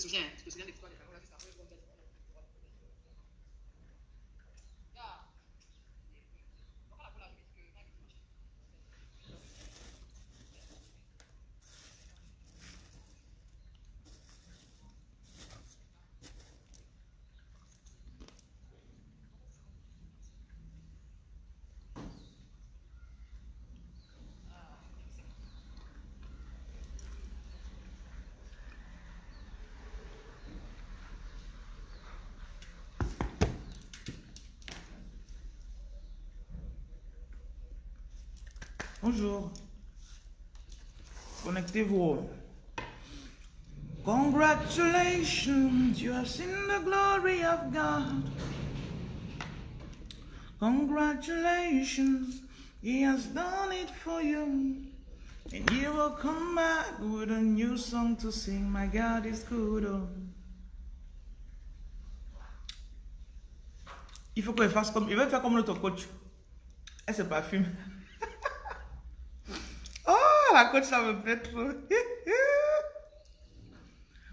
souviens, tu te souviens de l'histoire des paroles juste après. Bonjour. Connectez-vous. Congratulations, you have seen the glory of God. Congratulations, He has done it for you. And you will come back with a new song to sing. My God is good. Il faut qu'il fasse comme. Il veut faire comme notre coach. Elle se parfume. La coach, ça me plaît trop?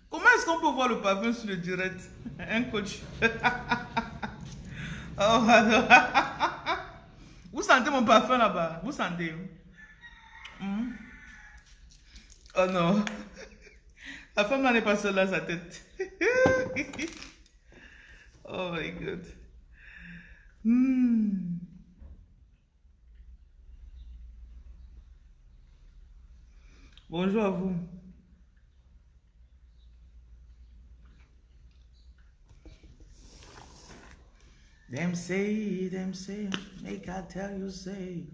Comment est-ce qu'on peut voir le parfum sur le direct? Un coach. Oh. Vous sentez mon parfum là-bas? Vous sentez? Hmm? Oh non. La femme là n'est pas seule dans sa tête. Oh my god. Hmm. Bonjour à vous. Them say, them say, make I tell you say.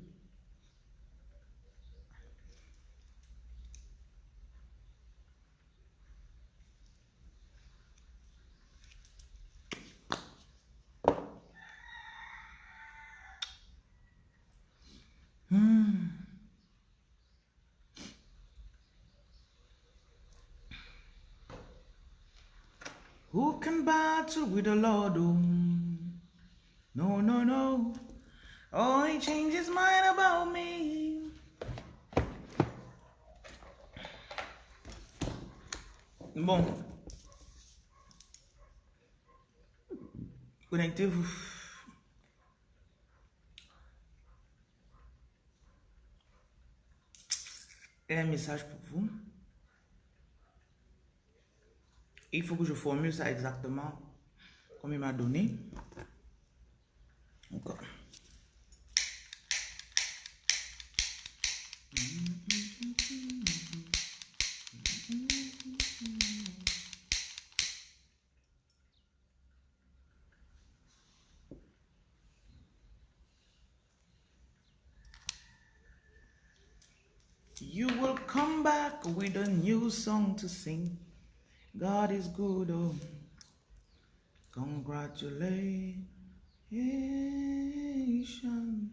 Battle with the Lord? Oh, no, no, no. Oh, he changed his mind about me. Bon. Connectez-vous. Et un message Il faut que je formule ça exactement comme il m'a donné. Encore. You will come back with a new song to sing. God is good, oh. Congratulations.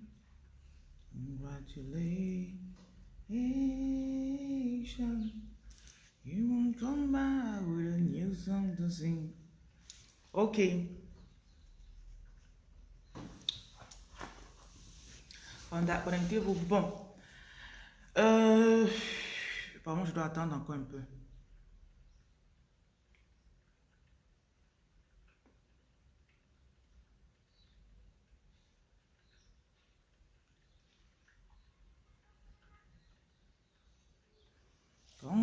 Congratulations. You will come back with a new song to sing. Ok. Pendant- Connectez-vous. Bon. Euh, pardon, je dois attendre encore un peu.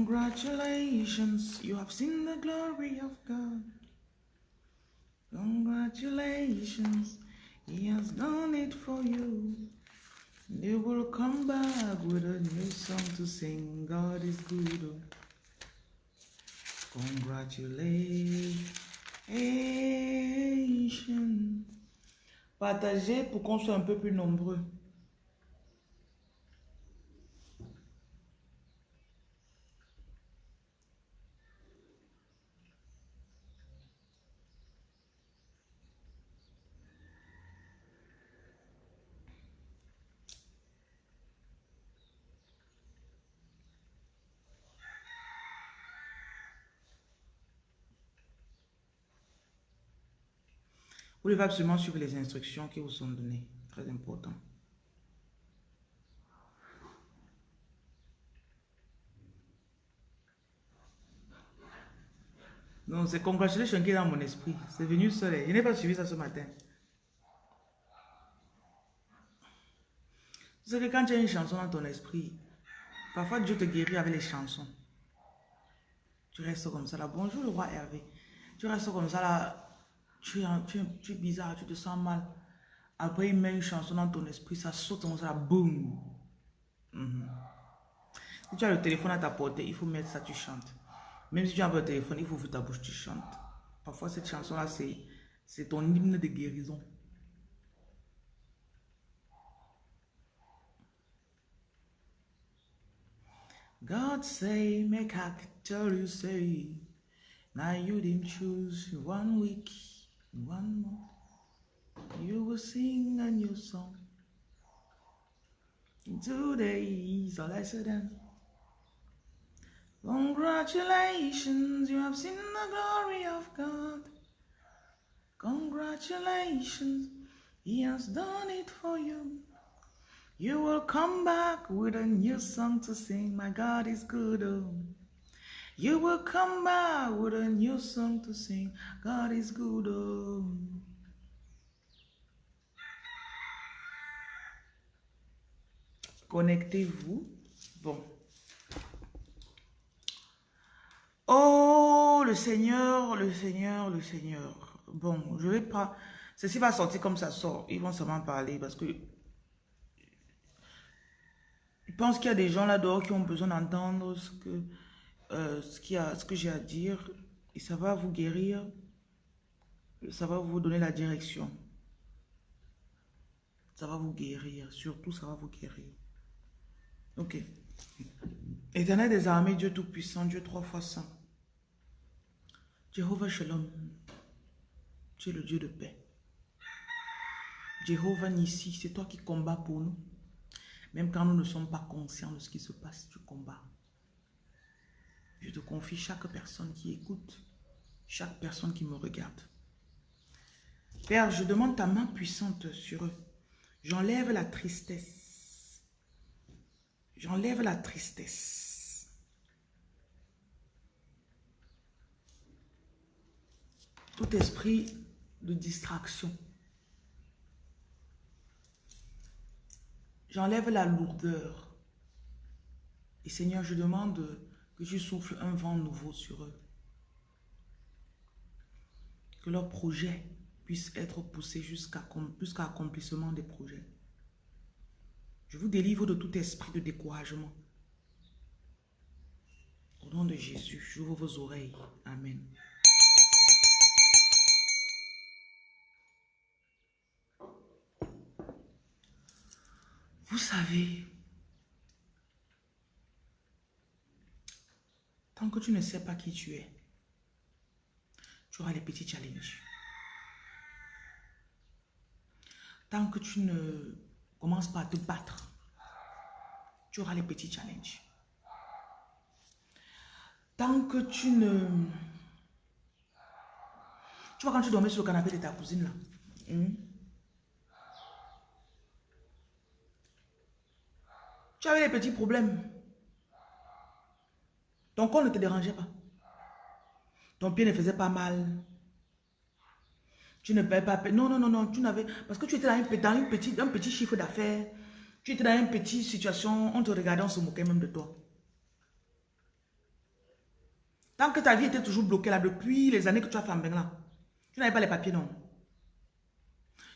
Congratulations, you have seen the glory of God. Congratulations, He has done it for you. They will come back with a new song to sing. God is good. Congratulations. Partagez pour qu'on soit un peu plus nombreux. Vous devez absolument suivre les instructions qui vous sont données. Très important. Non, c'est congratulations qui est dans mon esprit. C'est venu seul. Je n'ai pas suivi ça ce matin. C'est que quand tu as une chanson dans ton esprit, parfois Dieu te guérit avec les chansons. Tu restes comme ça là. Bonjour le roi Hervé. Tu restes comme ça là. Tu es, tu, tu bizarre, tu te sens mal. Après, il met une chanson dans ton esprit, ça saute comme ça. Boum. Mhm. Si tu as le téléphone à ta portée, il faut mettre ça, tu chantes. Même si tu as pas le téléphone, il faut ouvrir ta bouche, tu chantes. Parfois, cette chanson-là, c'est ton hymne de guérison. God say, make actor you say. Now you didn't choose one week, one more. You will sing a new song. Today is all I said then. Congratulations, you have seen the glory of God. Congratulations, He has done it for you. You will come back with a new song to sing. My God is good. Oh. You will come back with a new song to sing. God is good. Oh. Connectez-vous. Bon. Oh, le Seigneur, le Seigneur, le Seigneur. Bon, je vais pas... Ceci va sortir comme ça sort. Ils vont seulement parler parce que... Je pense qu'il y a des gens là-dehors qui ont besoin d'entendre ce que, euh, ce, a, ce que j'ai à dire. Et ça va vous guérir. Ça va vous donner la direction. Ça va vous guérir. Surtout, ça va vous guérir. Ok. Éternel des armées, Dieu Tout-Puissant, Dieu trois fois saint. Jéhovah Shalom, tu es le Dieu de paix. Jéhovah Nissi, c'est toi qui combats pour nous. Même quand nous ne sommes pas conscients de ce qui se passe, tu combats. Je te confie chaque personne qui écoute, chaque personne qui me regarde. Père, je demande ta main puissante sur eux. J'enlève la tristesse. J'enlève la tristesse. Tout esprit de distraction. J'enlève la lourdeur. Et Seigneur, je demande que tu souffles un vent nouveau sur eux. Que leurs projets puissent être poussés jusqu'à jusqu accomplissement des projets. Je vous délivre de tout esprit de découragement. Au nom de Jésus, j'ouvre vos oreilles. Amen. Vous savez, tant que tu ne sais pas qui tu es, tu auras les petits challenges. Tant que tu ne commences pas à te battre, tu auras les petits challenges. Tant que tu ne... Tu vois quand tu dormais sur le canapé de ta cousine là. Hmm? Tu avais des petits problèmes. Ton corps ne te dérangeait pas. Ton pied ne faisait pas mal. Tu ne payais pas. Non, non, non, non. Tu n'avais. Parce que tu étais dans, une, un petit chiffre d'affaires. Tu étais dans une petite situation. On te regardait, on se moquait même de toi. Tant que ta vie était toujours bloquée là, depuis les années que tu as fait en là, tu n'avais pas les papiers, non.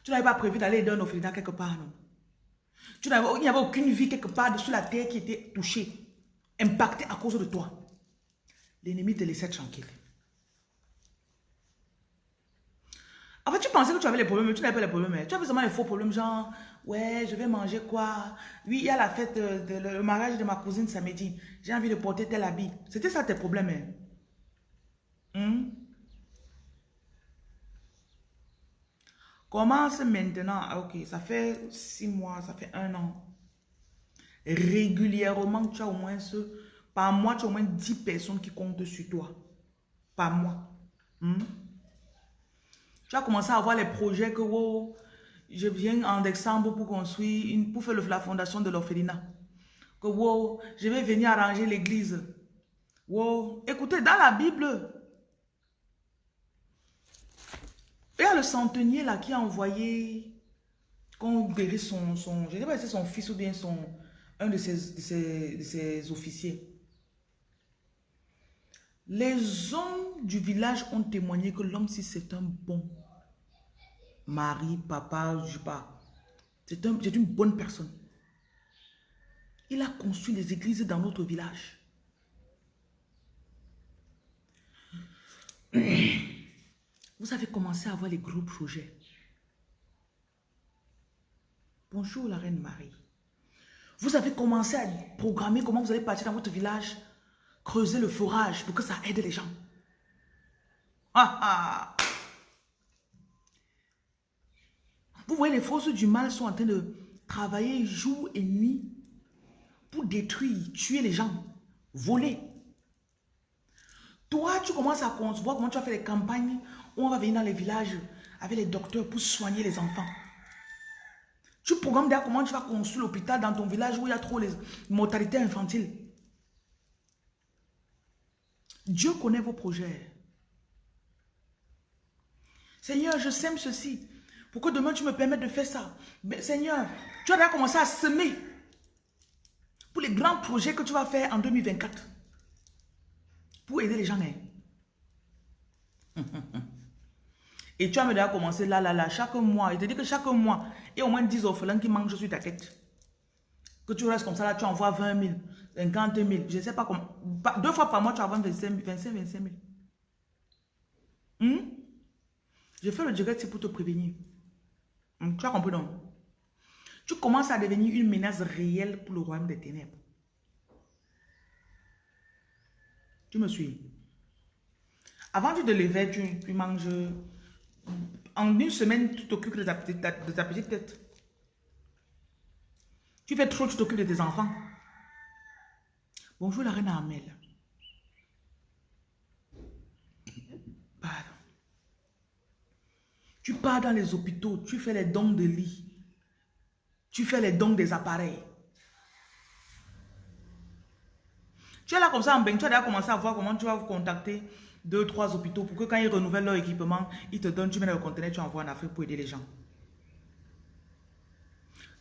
Tu n'avais pas prévu d'aller aider un orphelinat quelque part, non. Tu il n'y avait aucune vie quelque part sur la terre qui était touchée, impactée à cause de toi. L'ennemi te laissait tranquille. En fait, tu pensais que tu avais les problèmes, mais tu n'avais pas les problèmes. Hein. Tu avais seulement les faux problèmes, genre, ouais, je vais manger quoi? Oui, il y a la fête, de, le mariage de ma cousine samedi. J'ai envie de porter tel habit. C'était ça tes problèmes. Hein? Hmm? Commence maintenant. Ah, ok, ça fait six mois, ça fait un an. Régulièrement, tu as au moins ce... Par mois, tu as au moins 10 personnes qui comptent sur toi. Par mois. Hmm? Tu as commencé à avoir les projets que oh, je viens en décembre pour construire, pour faire la fondation de l'orphelinat. Que wow, je vais venir arranger l'église. Wow. Écoutez, dans la Bible, Il y a le centenier là qui a envoyé qu'on guérit son, je ne sais pas si c'est son fils ou bien un de ses, ses, de ses officiers. Les hommes du village ont témoigné que l'homme, si c'est un bon mari, papa, je sais pas, c'est un, une bonne personne. Il a construit des églises dans notre village. Vous avez commencé à avoir les gros projets. Bonjour la reine Marie. Vous avez commencé à programmer comment vous allez partir dans votre village, creuser le forage pour que ça aide les gens. Ah, ah. Vous voyez, les forces du mal sont en train de travailler jour et nuit pour détruire, tuer les gens, voler. Toi, tu commences à concevoir comment tu vas faire les campagnes où on va venir dans les villages avec les docteurs pour soigner les enfants. Tu programmes d'ailleurs comment tu vas construire l'hôpital dans ton village où il y a trop les mortalités infantiles. Dieu connaît vos projets. Seigneur, je sème ceci. Pour que demain tu me permettes de faire ça. Mais Seigneur, tu as déjà commencé à semer pour les grands projets que tu vas faire en 2024. Pour aider les gens. Hein. Et tu as déjà commencé là, là, là, chaque mois. Il te dit que chaque mois, il y a au moins 10 orphelins qui mangent sur ta tête. Que tu restes comme ça, là, tu envoies 20 000, 50 000, je sais pas comment. Deux fois par mois, tu envoies 25 25 25 000. Je fais le direct, pour te prévenir. Hmm? Tu as compris, non? Tu commences à devenir une menace réelle pour le royaume des ténèbres. Tu me suis? Avant tu te lever, tu, tu manges en une semaine, tu t'occupes de, ta petite tête. Tu fais trop, tu t'occupes de tes enfants. Bonjour la reine Amel. Pardon. Tu pars dans les hôpitaux, tu fais les dons de lit. Tu fais les dons des appareils. Tu es là comme ça en bain, tu as déjà commencé à voir comment tu vas vous contacter deux, trois hôpitaux pour que quand ils renouvellent leur équipement, ils te donnent, tu mets dans le conteneur, tu envoies en Afrique pour aider les gens.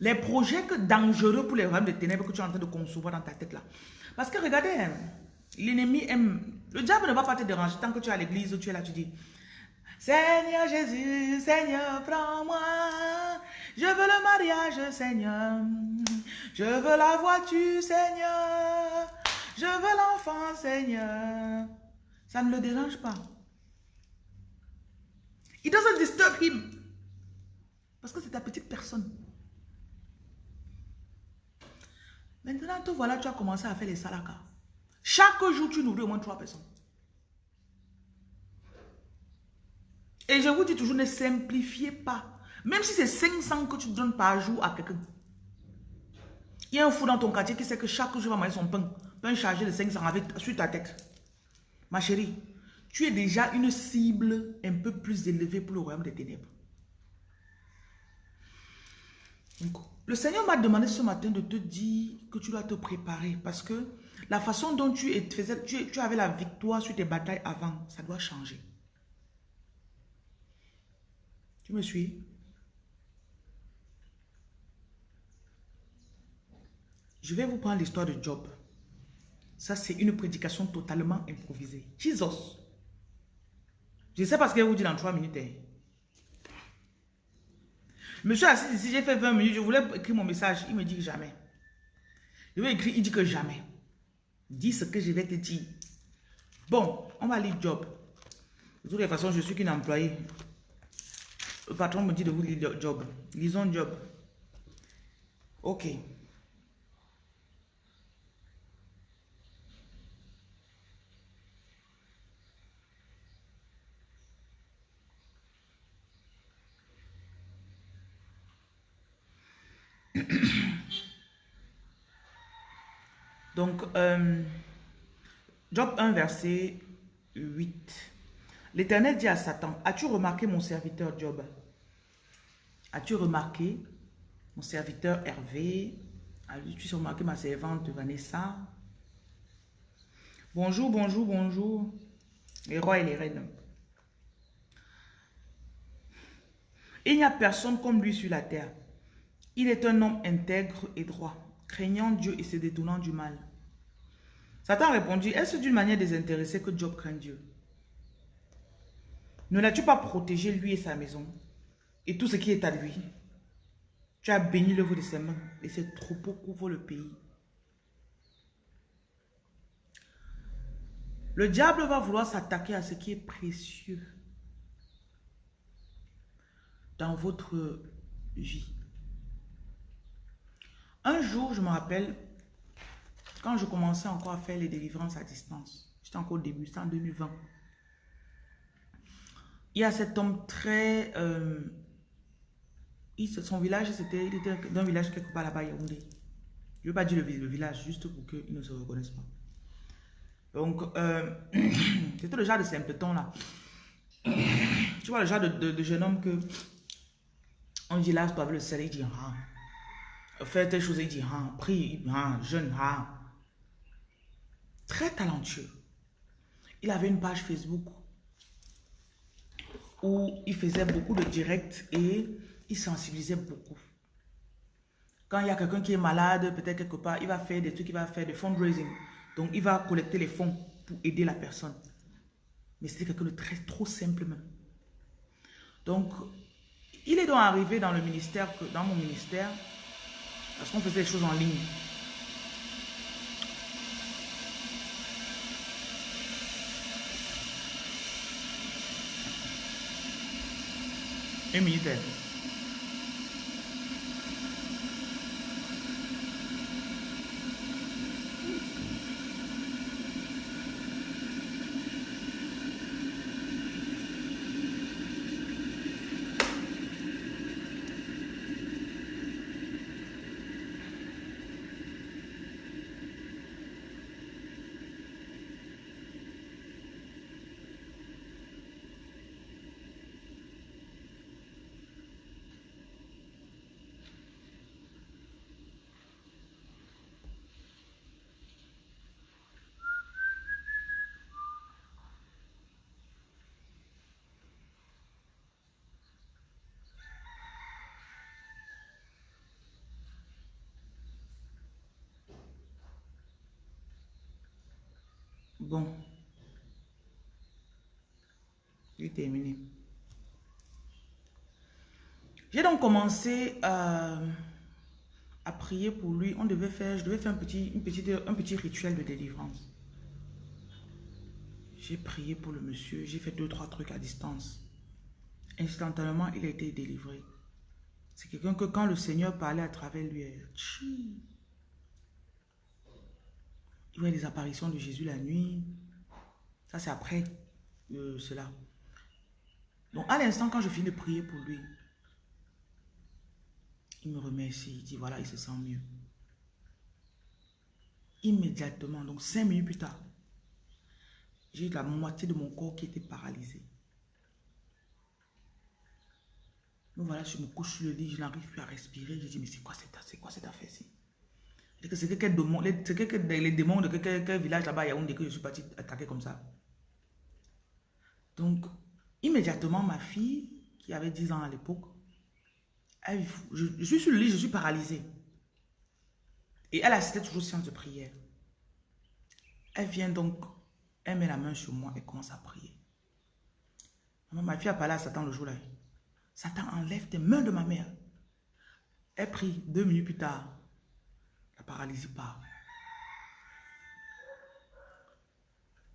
Les projets que dangereux pour les royaumes de ténèbres que tu es en train de concevoir dans ta tête là. Parce que regardez, hein, l'ennemi aime... Le diable ne va pas te déranger tant que tu es à l'église, tu es là, tu dis... Seigneur Jésus, Seigneur, prends-moi. Je veux le mariage, Seigneur. Je veux la voiture, Seigneur. Je veux l'enfant, Seigneur. Ça ne le dérange pas. It doesn't disturb him. Parce que c'est ta petite personne. Maintenant, te voilà, tu as commencé à faire les salakas. Chaque jour, tu nourris au moins trois personnes. Et je vous dis toujours, ne simplifiez pas. Même si c'est 500 que tu donnes par jour à quelqu'un. Il y a un fou dans ton quartier qui sait que chaque jour, il va manger son pain. Pain chargé de 500 avec, sur ta tête. Ma chérie, tu es déjà une cible un peu plus élevée pour le royaume des ténèbres. Le Seigneur m'a demandé ce matin de te dire que tu dois te préparer parce que la façon dont tu, faisais, tu, avais la victoire sur tes batailles avant, ça doit changer. Tu me suis? Je vais vous prendre l'histoire de Job. Ça, c'est une prédication totalement improvisée. Jesus. Je sais pas ce qu'elle vous dit dans trois minutes. Hein. Monsieur assis ici, j'ai fait 20 minutes. Je voulais écrire mon message. Il me dit jamais. Je vais écrire, il dit que jamais. Dis ce que je vais te dire. Bon, on va lire Job. De toute façon, je suis qu'une employée. Le patron me dit de vous lire Job. Lisons Job. Ok. Donc, euh, Job 1, verset 8. L'Éternel dit à Satan, as-tu remarqué mon serviteur Job? As-tu remarqué mon serviteur Hervé? As-tu remarqué ma servante Vanessa? Bonjour, bonjour, bonjour. Les rois et les reines. Il n'y a personne comme lui sur la terre. Il est un homme intègre et droit, craignant Dieu et se détournant du mal. Satan a répondu, est-ce d'une manière désintéressée que Job craint Dieu? Ne l'as-tu pas protégé lui et sa maison et tout ce qui est à lui? Tu as béni l'œuvre de ses mains et ses troupeaux couvrent le pays. Le diable va vouloir s'attaquer à ce qui est précieux dans votre vie. Un jour, je me rappelle, quand je commençais encore à faire les délivrances à distance, j'étais encore au début, c'était en 2020. Il y a cet homme très... Euh, son village, c'était il était d'un village quelque part là-bas, Yaoundé. Je ne veux pas dire le, village, juste pour qu'il ne se reconnaisse pas. Donc, euh, c'était le genre de simpleton là. Tu vois, le genre de, jeune homme que on dit là, avec le soleil, il dit ah. Faire telle chose, il dit ah. Prie, ah. Jeune, ah. Très talentueux. Il avait une page Facebook où il faisait beaucoup de directs et il sensibilisait beaucoup. Quand il y a quelqu'un qui est malade, peut-être quelque part, il va faire des trucs, il va faire des fundraising. Donc, il va collecter les fonds pour aider la personne. Mais c'était quelqu'un de très, trop simple même. Donc, il est donc arrivé dans le ministère, dans mon ministère, parce qu'on faisait des choses en ligne. Un minute. Bon. J'ai terminé. J'ai donc commencé euh, à prier pour lui. On devait faire, je devais faire un petit, une un petit rituel de délivrance. J'ai prié pour le monsieur. J'ai fait deux, trois trucs à distance. Instantanément, il a été délivré. C'est quelqu'un que quand le Seigneur parlait à travers lui, il voyait les apparitions de Jésus la nuit. Ça, c'est après euh, cela. Donc, à l'instant, quand je finis de prier pour lui, il me remercie. Il dit, voilà, il se sent mieux. Immédiatement, donc cinq minutes plus tard, j'ai la moitié de mon corps qui était paralysé. Donc voilà, je me couche sur le lit, je n'arrive plus à respirer. Je dis, mais c'est quoi cette, quoi cette affaire-ci? C'est que, les démons de quel, village là-bas, il y a que je suis parti attaquer comme ça. Donc, immédiatement, ma fille, qui avait 10 ans à l'époque, je, je, suis sur le lit, je suis paralysée. Et elle assistait toujours séance de prière. Elle vient donc, elle met la main sur moi et commence à prier. Ma fille a parlé à Satan le jour-là. Satan enlève tes mains de ma mère. Elle prie deux minutes plus tard paralysie pas.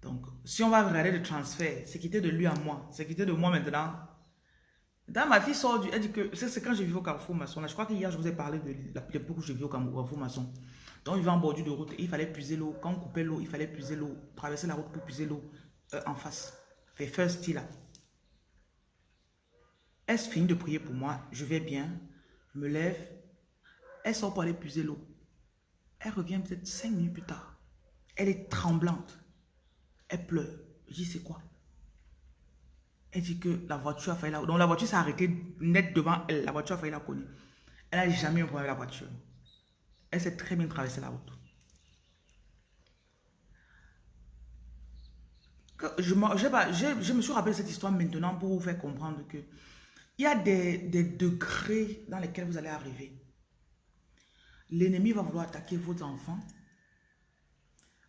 Donc, si on va regarder le transfert, c'est quitté de lui à moi, c'est quitté de moi maintenant. Dans ma fille sort du... Elle dit que... C'est quand je vis au Carrefour Maçon. je crois qu'hier, je vous ai parlé de l'époque où je vis au Carrefour Maçon. Donc, il va en bordure de route. Il fallait puiser l'eau. Quand on coupait l'eau, il fallait puiser l'eau. Traverser la route pour puiser l'eau euh, en face. Fait first là. Est-ce fini de prier pour moi? Je vais bien. Je me lève. Elle sort pour aller puiser l'eau. Elle revient peut-être cinq minutes plus tard. Elle est tremblante. Elle pleure. Je dis, c'est quoi? Elle dit que la voiture a failli la... Donc la voiture s'est arrêtée net devant elle. La voiture a failli la connaître. Elle n'a jamais eu un problème avec la voiture. Elle s'est très bien traversée la route. Je, me suis rappelé cette histoire maintenant pour vous faire comprendre que Il y a des degrés dans lesquels vous allez arriver. L'ennemi va vouloir attaquer vos enfants,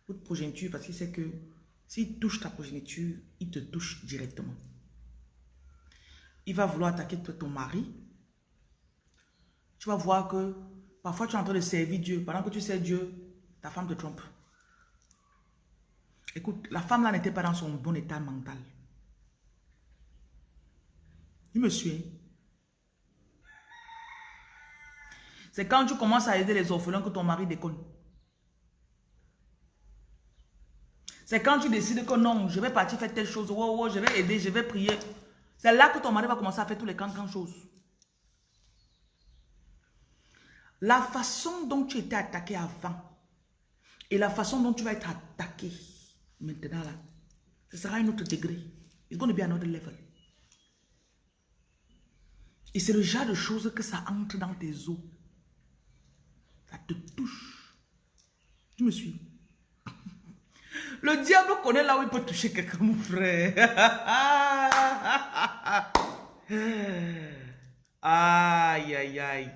votre progéniture, parce qu'il sait que s'il touche ta progéniture, il te touche directement. Il va vouloir attaquer ton mari. Tu vas voir que parfois tu es en train de servir Dieu. Pendant que tu sers Dieu, ta femme te trompe. Écoute, la femme là n'était pas dans son bon état mental. Il me suit. C'est quand tu commences à aider les orphelins que ton mari déconne. C'est quand tu décides que non, je vais partir faire telle chose, je vais aider, je vais prier. C'est là que ton mari va commencer à faire tous les cancans choses. La façon dont tu étais attaqué avant et la façon dont tu vas être attaqué maintenant là, ce sera un autre degré. It's going to be another level. Et c'est le genre de choses que ça entre dans tes os. Touche. Tu me suis. Le diable connaît là où il peut toucher quelqu'un, mon frère. aïe, aïe, aïe.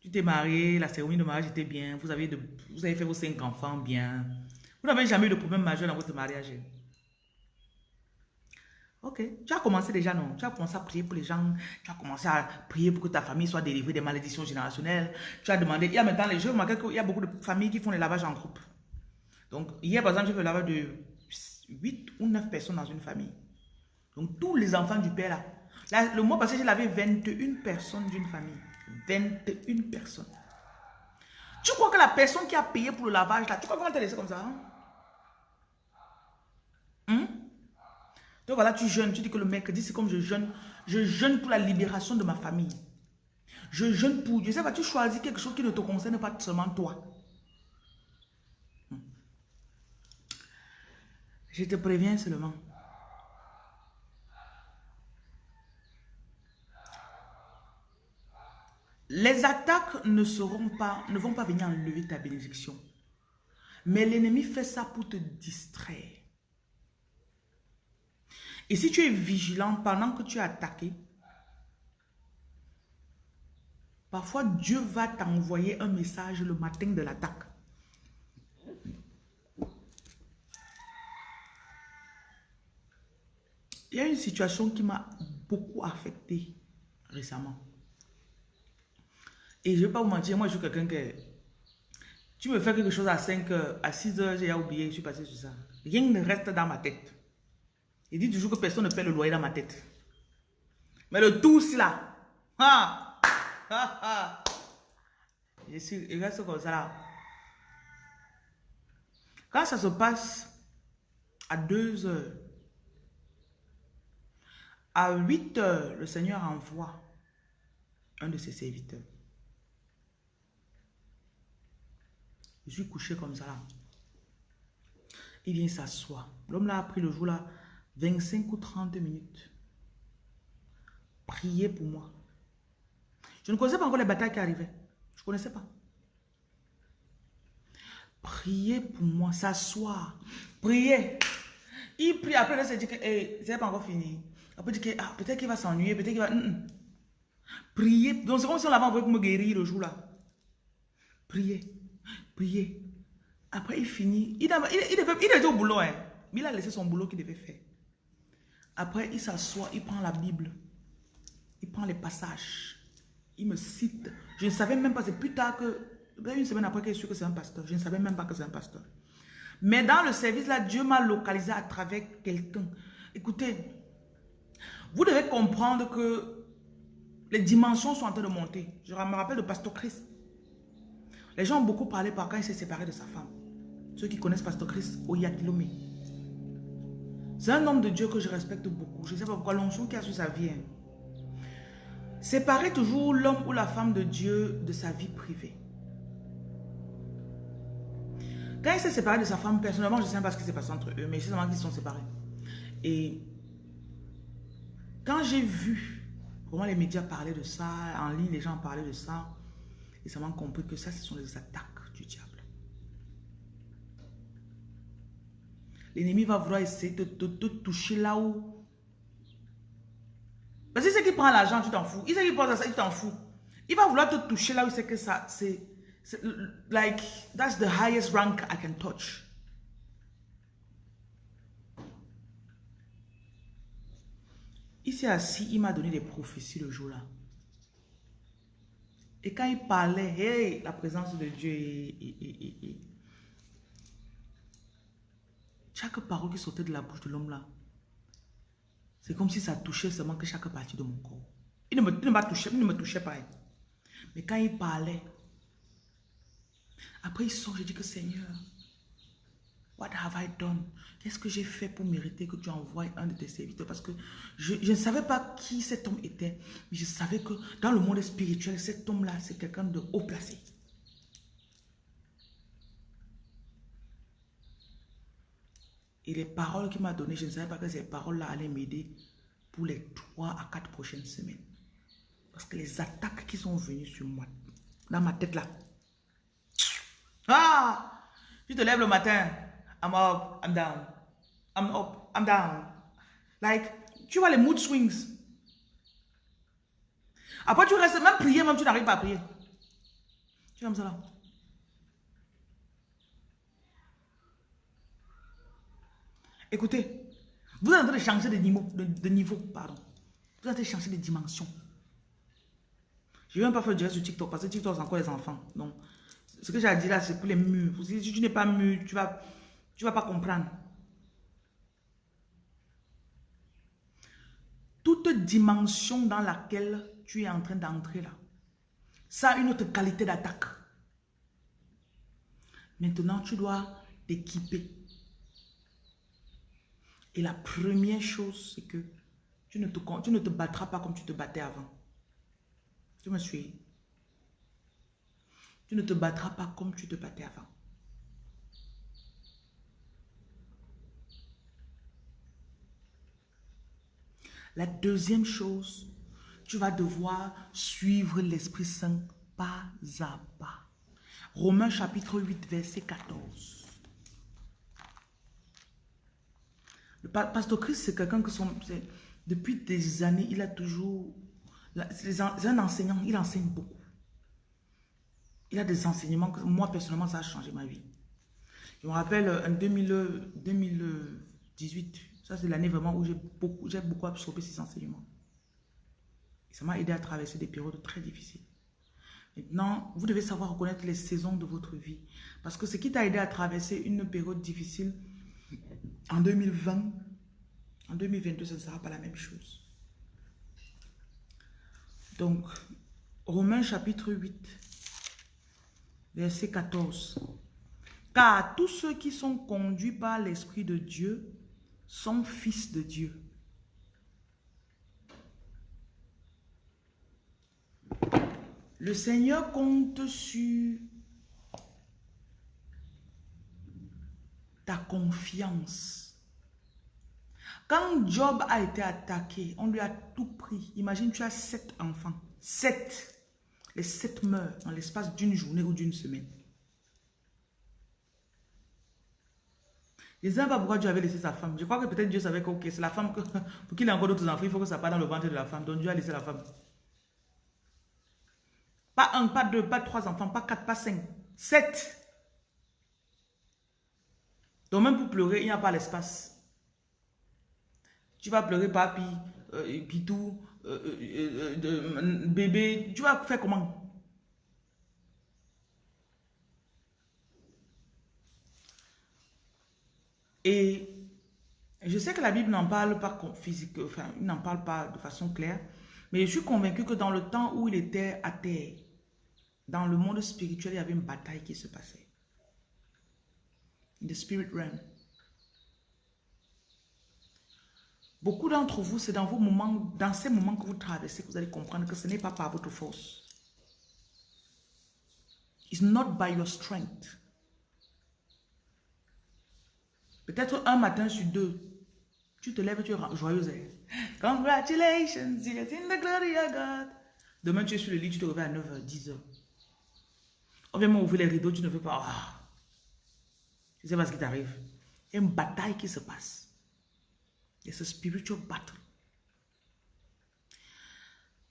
Tu t'es marié, la cérémonie de mariage était bien, vous avez, de, vous avez fait vos cinq enfants bien. Vous n'avez jamais eu de problème majeur dans votre mariage. Ok, tu as commencé déjà, non? Tu as commencé à prier pour les gens, tu as commencé à prier pour que ta famille soit délivrée des malédictions générationnelles. Tu as demandé, il y a maintenant les jeux, il y a beaucoup de familles qui font les lavages en groupe. Donc, hier, par exemple, j'ai fait le lavage de 8 ou 9 personnes dans une famille. Donc, tous les enfants du père là. le mois passé, j'ai lavé 21 personnes d'une famille. 21 personnes. Tu crois que la personne qui a payé pour le lavage, tu crois qu'on va te laisser comme ça hein? Hum? Donc voilà, tu jeûnes, tu dis que le mercredi, c'est comme je jeûne. Je jeûne pour la libération de ma famille. Je jeûne pour Dieu. Ça tu choisis quelque chose qui ne te concerne pas seulement toi. Hum. Je te préviens seulement. Les attaques ne seront pas, ne vont pas venir enlever ta bénédiction. Mais l'ennemi fait ça pour te distraire. Et si tu es vigilant pendant que tu es attaqué, parfois Dieu va t'envoyer un message le matin de l'attaque. Il y a une situation qui m'a beaucoup affecté récemment. Et je ne vais pas vous mentir, moi je suis quelqu'un qui... Tu me fais quelque chose à 5 heures, à 6 heures, j'ai oublié, je suis passé sur ça. Rien ne reste dans ma tête. Il dit toujours que personne ne paie le loyer dans ma tête. Mais le tout, là. Ah, ah, ah. Je suis, il reste comme ça là. Quand ça se passe à 2 heures, à 8 heures, le Seigneur envoie un de ses serviteurs. Je suis couché comme ça là. Il vient s'asseoir. L'homme là a pris le jour là 25 ou 30 minutes. Priez pour moi. Je ne connaissais pas encore les batailles qui arrivaient. Je ne connaissais pas. Priez pour moi, s'asseoir. Priez. Il prie, après il se dit que hey, c'est pas encore fini. Après il dit que ah, peut-être qu'il va s'ennuyer, peut-être qu'il va... Priez. Donc c'est comme si on l'avait envoyé pour me guérir le jour là. Priez. Priez. Après il finit. Il, il, il, il était au boulot, hein. mais il a laissé son boulot qu'il devait faire. Après, il s'assoit, il prend la Bible. Il prend les passages. Il me cite. Je ne savais même pas, c'est plus tard que, une semaine après est sûr que c'est un pasteur. Je ne savais même pas que c'est un pasteur. Mais dans le service là, Dieu m'a localisé à travers quelqu'un. Écoutez, vous devez comprendre que les dimensions sont en train de monter. Je me rappelle de Pasteur Christ. Les gens ont beaucoup parlé par quand il s'est séparé de sa femme. Ceux qui connaissent Pasteur Christ, Oyatilome. C'est un homme de Dieu que je respecte beaucoup. Je ne sais pas pourquoi l'onction qui a sur sa vie. Hein. Séparer toujours l'homme ou la femme de Dieu de sa vie privée. Quand il s'est séparé de sa femme, personnellement, je ne sais pas ce qui s'est passé entre eux, mais c'est seulement qu'ils sont séparés. Et quand j'ai vu comment les médias parlaient de ça, en ligne, les gens parlaient de ça, et ça m'a compris que ça, ce sont les attaques du diable. L'ennemi va vouloir essayer de te toucher là où Parce que c'est qu'il prend l'argent, tu t'en fous. Il sait qu'il pense à ça, il t'en fout. Il va vouloir te toucher là où c'est que ça, c'est... Like, that's the highest rank I can touch. Il s'est assis, il m'a donné des prophéties le jour-là. Et quand il parlait, hey, la présence de Dieu, et- et. Chaque parole qui sortait de la bouche de l'homme là, c'est comme si ça touchait seulement que chaque partie de mon corps. Il ne me, il ne il ne me touchait pas. hein. Mais quand il parlait, après il sort, je dis que Seigneur, what have I done? Qu'est-ce que j'ai fait pour mériter que tu envoies un de tes serviteurs? Parce que je, je ne savais pas qui cet homme était, mais je savais que dans le monde spirituel, cet homme-là, c'est quelqu'un de haut placé. Et les paroles qu'il m'a données, je ne savais pas que ces paroles-là allaient m'aider pour les trois à quatre prochaines semaines. Parce que les attaques qui sont venues sur moi, dans ma tête là. Ah! Tu te lèves le matin, I'm up, I'm down. I'm up, I'm down. Like, tu vois les mood swings. Après, tu restes, même prier, même tu n'arrives pas à prier. Tu es comme ça là. Écoutez, vous êtes en train de changer de niveau, pardon. Vous êtes en train de changer de dimension. Je ne vais même pas faire direct sur TikTok parce que TikTok, c'est encore les enfants. Donc, ce que j'ai à dire là, c'est pour les mûrs. Si tu n'es pas mûr, tu vas, tu vas pas comprendre. Toute dimension dans laquelle tu es en train d'entrer là, ça a une autre qualité d'attaque. Maintenant, tu dois t'équiper. Et la première chose, c'est que tu ne, te, tu battras pas comme tu te battais avant. Tu me suis Tu ne te battras pas comme tu te battais avant. La deuxième chose, tu vas devoir suivre l'Esprit Saint pas à pas. Romains chapitre 8, verset 14. Le pa- pasteur Christ, c'est quelqu'un que son, depuis des années, il a toujours... C'est un enseignant, il enseigne beaucoup. Il a des enseignements que moi, personnellement, ça a changé ma vie. Je me rappelle euh, en 2000, euh, 2018, ça c'est l'année vraiment où j'ai beaucoup, beaucoup absorbé ces enseignements. Ça m'a aidé à traverser des périodes très difficiles. Maintenant, vous devez savoir reconnaître les saisons de votre vie. Parce que ce qui t'a aidé à traverser une période difficile en 2020, en 2022, ce ne sera pas la même chose. Donc, Romains chapitre 8, verset 14. Car tous ceux qui sont conduits par l'Esprit de Dieu sont fils de Dieu. Le Seigneur compte sur ta confiance. Quand Job a été attaqué, on lui a tout pris. Imagine, tu as sept enfants. Sept. Les sept meurent en l'espace d'une journée ou d'une semaine. Je ne sais pas pourquoi Dieu avait laissé sa femme. Je crois que peut-être Dieu savait que c'est la femme pour qu'il ait encore d'autres enfants, il faut que ça parte dans le ventre de la femme. Donc Dieu a laissé la femme. Pas un, pas deux, pas trois enfants, pas quatre, pas cinq. Sept. Donc même pour pleurer, il n'y a pas l'espace. Tu vas pleurer papi, euh, pitou, euh, euh, euh, bébé. Tu vas faire comment? Et je sais que la Bible n'en parle pas physique, enfin, il n'en parle pas de façon claire, mais je suis convaincu que dans le temps où il était à terre, dans le monde spirituel, il y avait une bataille qui se passait. In the spirit realm. Beaucoup d'entre vous, c'est dans vos moments, dans ces moments que vous traversez, que vous allez comprendre que ce n'est pas par votre force. It's not by your strength. Peut-être un matin sur deux, tu te lèves tu es joyeuse. hein. Congratulations, yes, in the glory of God. Demain, tu es sur le lit, tu te réveilles à 9h, 10h. On vient m'ouvrir les rideaux, tu ne veux pas. Ah. Tu sais pas ce qui t'arrive? Une bataille qui se passe. It's a spiritual battle.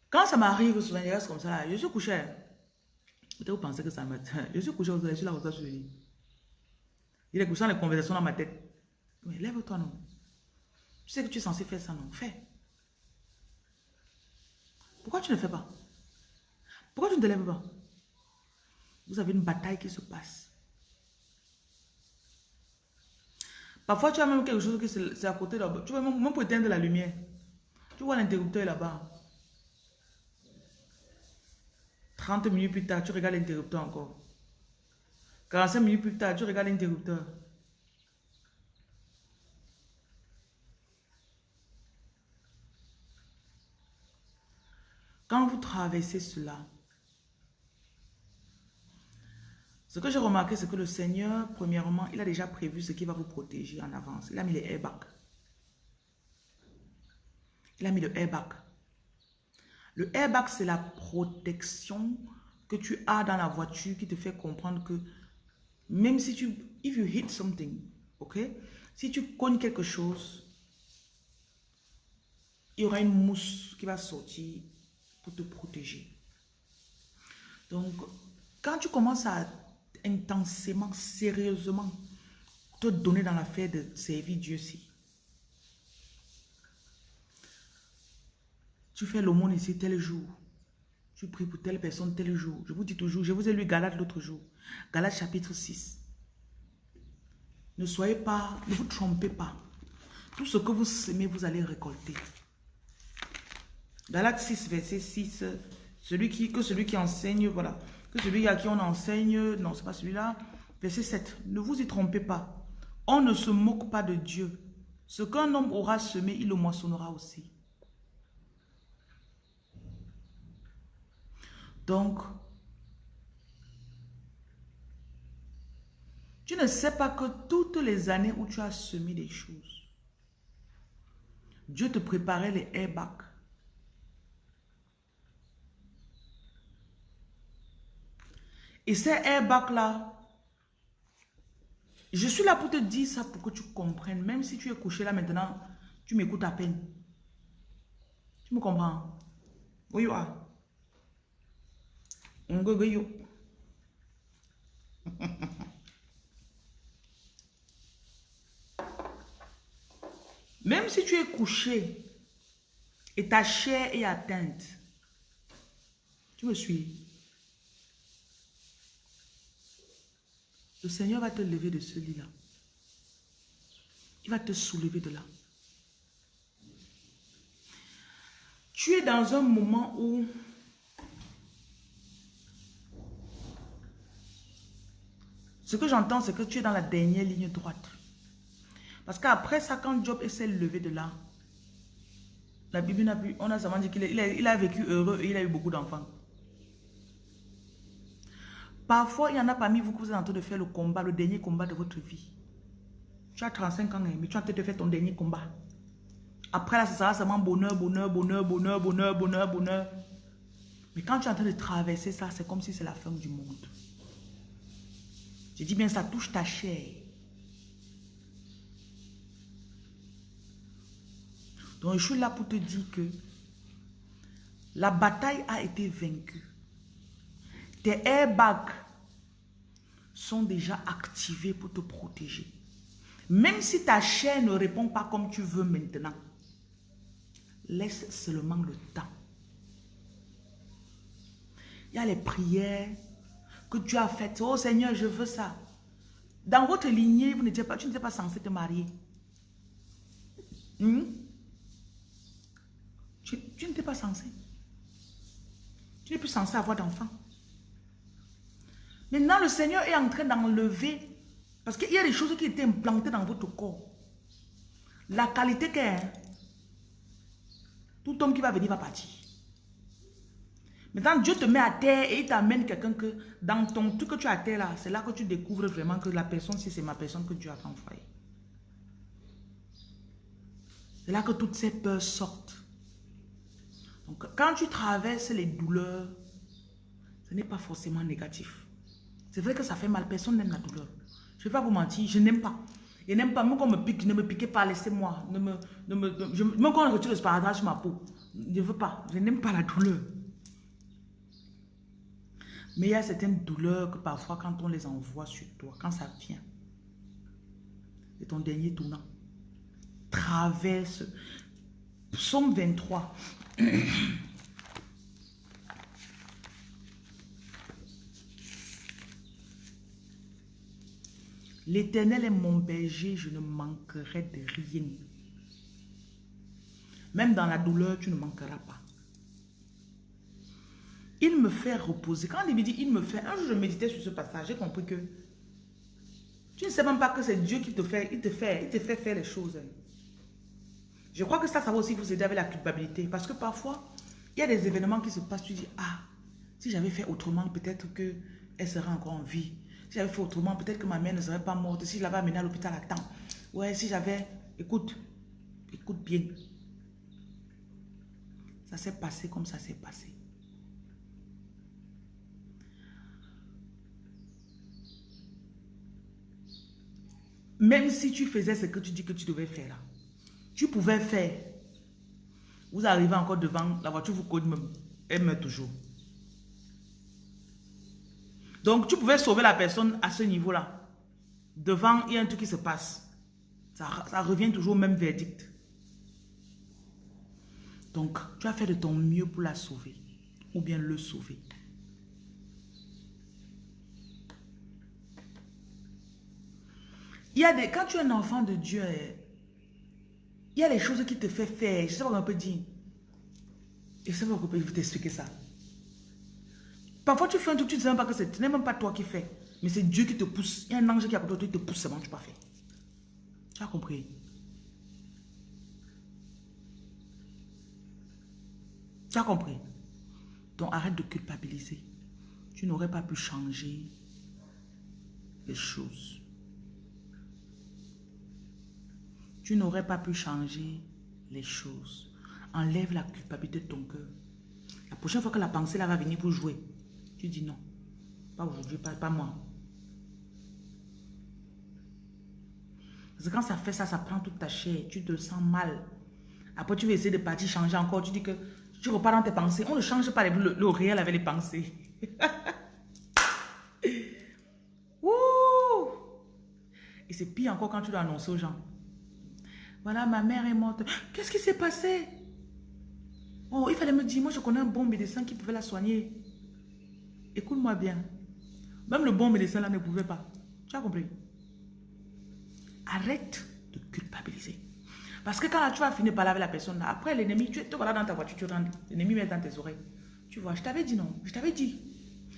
Quand ça m'arrive souvent, il reste comme ça là. Je suis couché. Peut-être vous pensez que ça me... Je suis couché, je suis là, vous avez Il est couché dans les conversations dans ma tête. Mais lève-toi, non. Tu sais que tu es censé faire ça, non. Fais. Pourquoi tu ne fais pas? Pourquoi tu ne te lèves pas? Vous avez une bataille qui se passe. Parfois, tu as même quelque chose qui c'est à côté là-bas. Tu vois, même pour éteindre la lumière. Tu vois l'interrupteur là-bas. 30 minutes plus tard, tu regardes l'interrupteur encore. 45 minutes plus tard, tu regardes l'interrupteur. Quand vous traversez cela, ce que j'ai remarqué, c'est que le Seigneur, premièrement, il a déjà prévu ce qui va vous protéger en avance. Il a mis les airbags. Il a mis le airbag. Le airbag, c'est la protection que tu as dans la voiture qui te fait comprendre que même si tu, if you hit something, ok, si tu cognes quelque chose, il y aura une mousse qui va sortir pour te protéger. Donc, quand tu commences à intensément, sérieusement te donner dans l'affaire de servir Dieu si tu fais l'aumône ici tel jour, tu pries pour telle personne tel jour. Je vous dis toujours, je vous ai lu Galate l'autre jour. Galate chapitre 6. Ne soyez pas, ne vous trompez pas. Tout ce que vous semez, vous allez récolter. Galate 6, verset 6. Celui qui, que celui qui enseigne, voilà. Celui à qui on enseigne, non, c'est pas celui-là. Verset 7. Ne vous y trompez pas. On ne se moque pas de Dieu. Ce qu'un homme aura semé, il le moissonnera aussi. Donc, tu ne sais pas que toutes les années où tu as semé des choses, Dieu te préparait les airbags. Et ces airbags-là, je suis là pour te dire ça pour que tu comprennes. Même si tu es couché là maintenant, tu m'écoutes à peine. Tu me comprends? Oui, oui. Même si tu es couché et ta chair est atteinte, tu me suis? Le Seigneur va te lever de ce lit-là. Il va te soulever de là. Tu es dans un moment où Ce que j'entends, c'est que tu es dans la dernière ligne droite. Parce qu'après ça, quand Job s'est levé de là, la Bible n'a plus, on a seulement dit qu'il a, a, vécu heureux et il a eu beaucoup d'enfants. Parfois, il y en a parmi vous que vous êtes en train de faire le combat, le dernier combat de votre vie. Tu as 35 ans, mais tu es en train de faire ton dernier combat. Après là, ce sera seulement bonheur, bonheur, bonheur, bonheur, bonheur, bonheur, bonheur. Mais quand tu es en train de traverser ça, c'est comme si c'est la fin du monde. Je dis bien, ça touche ta chair. Donc, je suis là pour te dire que la bataille a été vaincue. Tes airbags sont déjà activés pour te protéger. Même si ta chair ne répond pas comme tu veux maintenant, laisse seulement le temps. Il y a les prières que tu as faites. Oh Seigneur, je veux ça. Dans votre lignée, vous pas, tu n'étais pas censé te marier. Hmm? Tu, tu n'étais pas censé. Tu n'es plus censé avoir d'enfant. Maintenant, le Seigneur est en train d'enlever, parce qu'il y a des choses qui étaient implantées dans votre corps. La qualité qu'est, tout homme qui va venir va partir. Maintenant, Dieu te met à terre et il t'amène quelqu'un que dans ton truc que tu as à terre là, c'est là que tu découvres vraiment que la personne, si c'est ma personne que Dieu a envoyée. C'est là que toutes ces peurs sortent. Donc, quand tu traverses les douleurs, ce n'est pas forcément négatif. C'est vrai que ça fait mal. Personne n'aime la douleur. Je ne vais pas vous mentir, je n'aime pas. Et n'aime pas, même qu'on me pique, ne me piquez pas, laissez-moi. Ne me, ne me, je, même quand on retire le sparadrap sur ma peau, je ne veux pas. Je n'aime pas la douleur. Mais il y a certaines douleurs que parfois, quand on les envoie sur toi, quand ça vient, c'est ton dernier tournant. Traverse. Psaume 23. L'éternel est mon berger, je ne manquerai de rien. Même dans la douleur, tu ne manqueras pas. Il me fait reposer. Quand il me dit, il me fait, un jour je méditais sur ce passage, j'ai compris que tu ne sais même pas que c'est Dieu qui te fait, il te fait, il te fait faire les choses. Je crois que ça, ça va aussi vous aider avec la culpabilité. Parce que parfois, il y a des événements qui se passent, tu dis, ah, si j'avais fait autrement, peut-être qu'elle serait encore en vie. Si j'avais fait autrement, peut-être que ma mère ne serait pas morte. Si je l'avais amenée à l'hôpital à temps. Ouais, si j'avais... Écoute, écoute bien. Ça s'est passé comme ça s'est passé. Même si tu faisais ce que tu dis que tu devais faire là, tu pouvais faire. Vous arrivez encore devant, la voiture vous code même. Elle meurt toujours. Donc, tu pouvais sauver la personne à ce niveau-là. Devant, il y a un truc qui se passe. Ça, revient toujours au même verdict. Donc, tu as fait de ton mieux pour la sauver. Ou bien le sauver. Il y a des, quand tu es un enfant de Dieu, eh, il y a des choses qui te fait faire. Je sais pas comment on peut dire. Je sais pas comment on peut t'expliquer ça. Parfois, tu fais un truc, tu ne sais même pas que c'est même pas toi qui fais. Mais c'est Dieu qui te pousse. Il y a un ange qui est à côté de toi, il te pousse, c'est bon, tu pas fait. Tu as compris? Tu as compris? Donc, arrête de culpabiliser. Tu n'aurais pas pu changer les choses. Tu n'aurais pas pu changer les choses. Enlève la culpabilité de ton cœur. La prochaine fois que la pensée là va venir pour jouer, tu dis non. Pas aujourd'hui, pas, moi. Parce quand ça fait ça, ça prend toute ta chair. Tu te sens mal. Après, tu veux essayer de partir changer encore. Tu dis que tu repars dans tes pensées. On ne change pas le, réel avec les pensées. Et c'est pire encore quand tu dois annoncer aux gens. Voilà, ma mère est morte. Qu'est-ce qui s'est passé? Oh, il fallait me dire, moi je connais un bon médecin qui pouvait la soigner. Écoute-moi bien. Même le bon médecin là ne pouvait pas. Tu as compris? Arrête de culpabiliser. Parce que quand tu vas finir par là avec la personne, après l'ennemi, tu te voilà dans ta voiture, tu rentres, l'ennemi met dans tes oreilles. Tu vois, je t'avais dit non, je t'avais dit.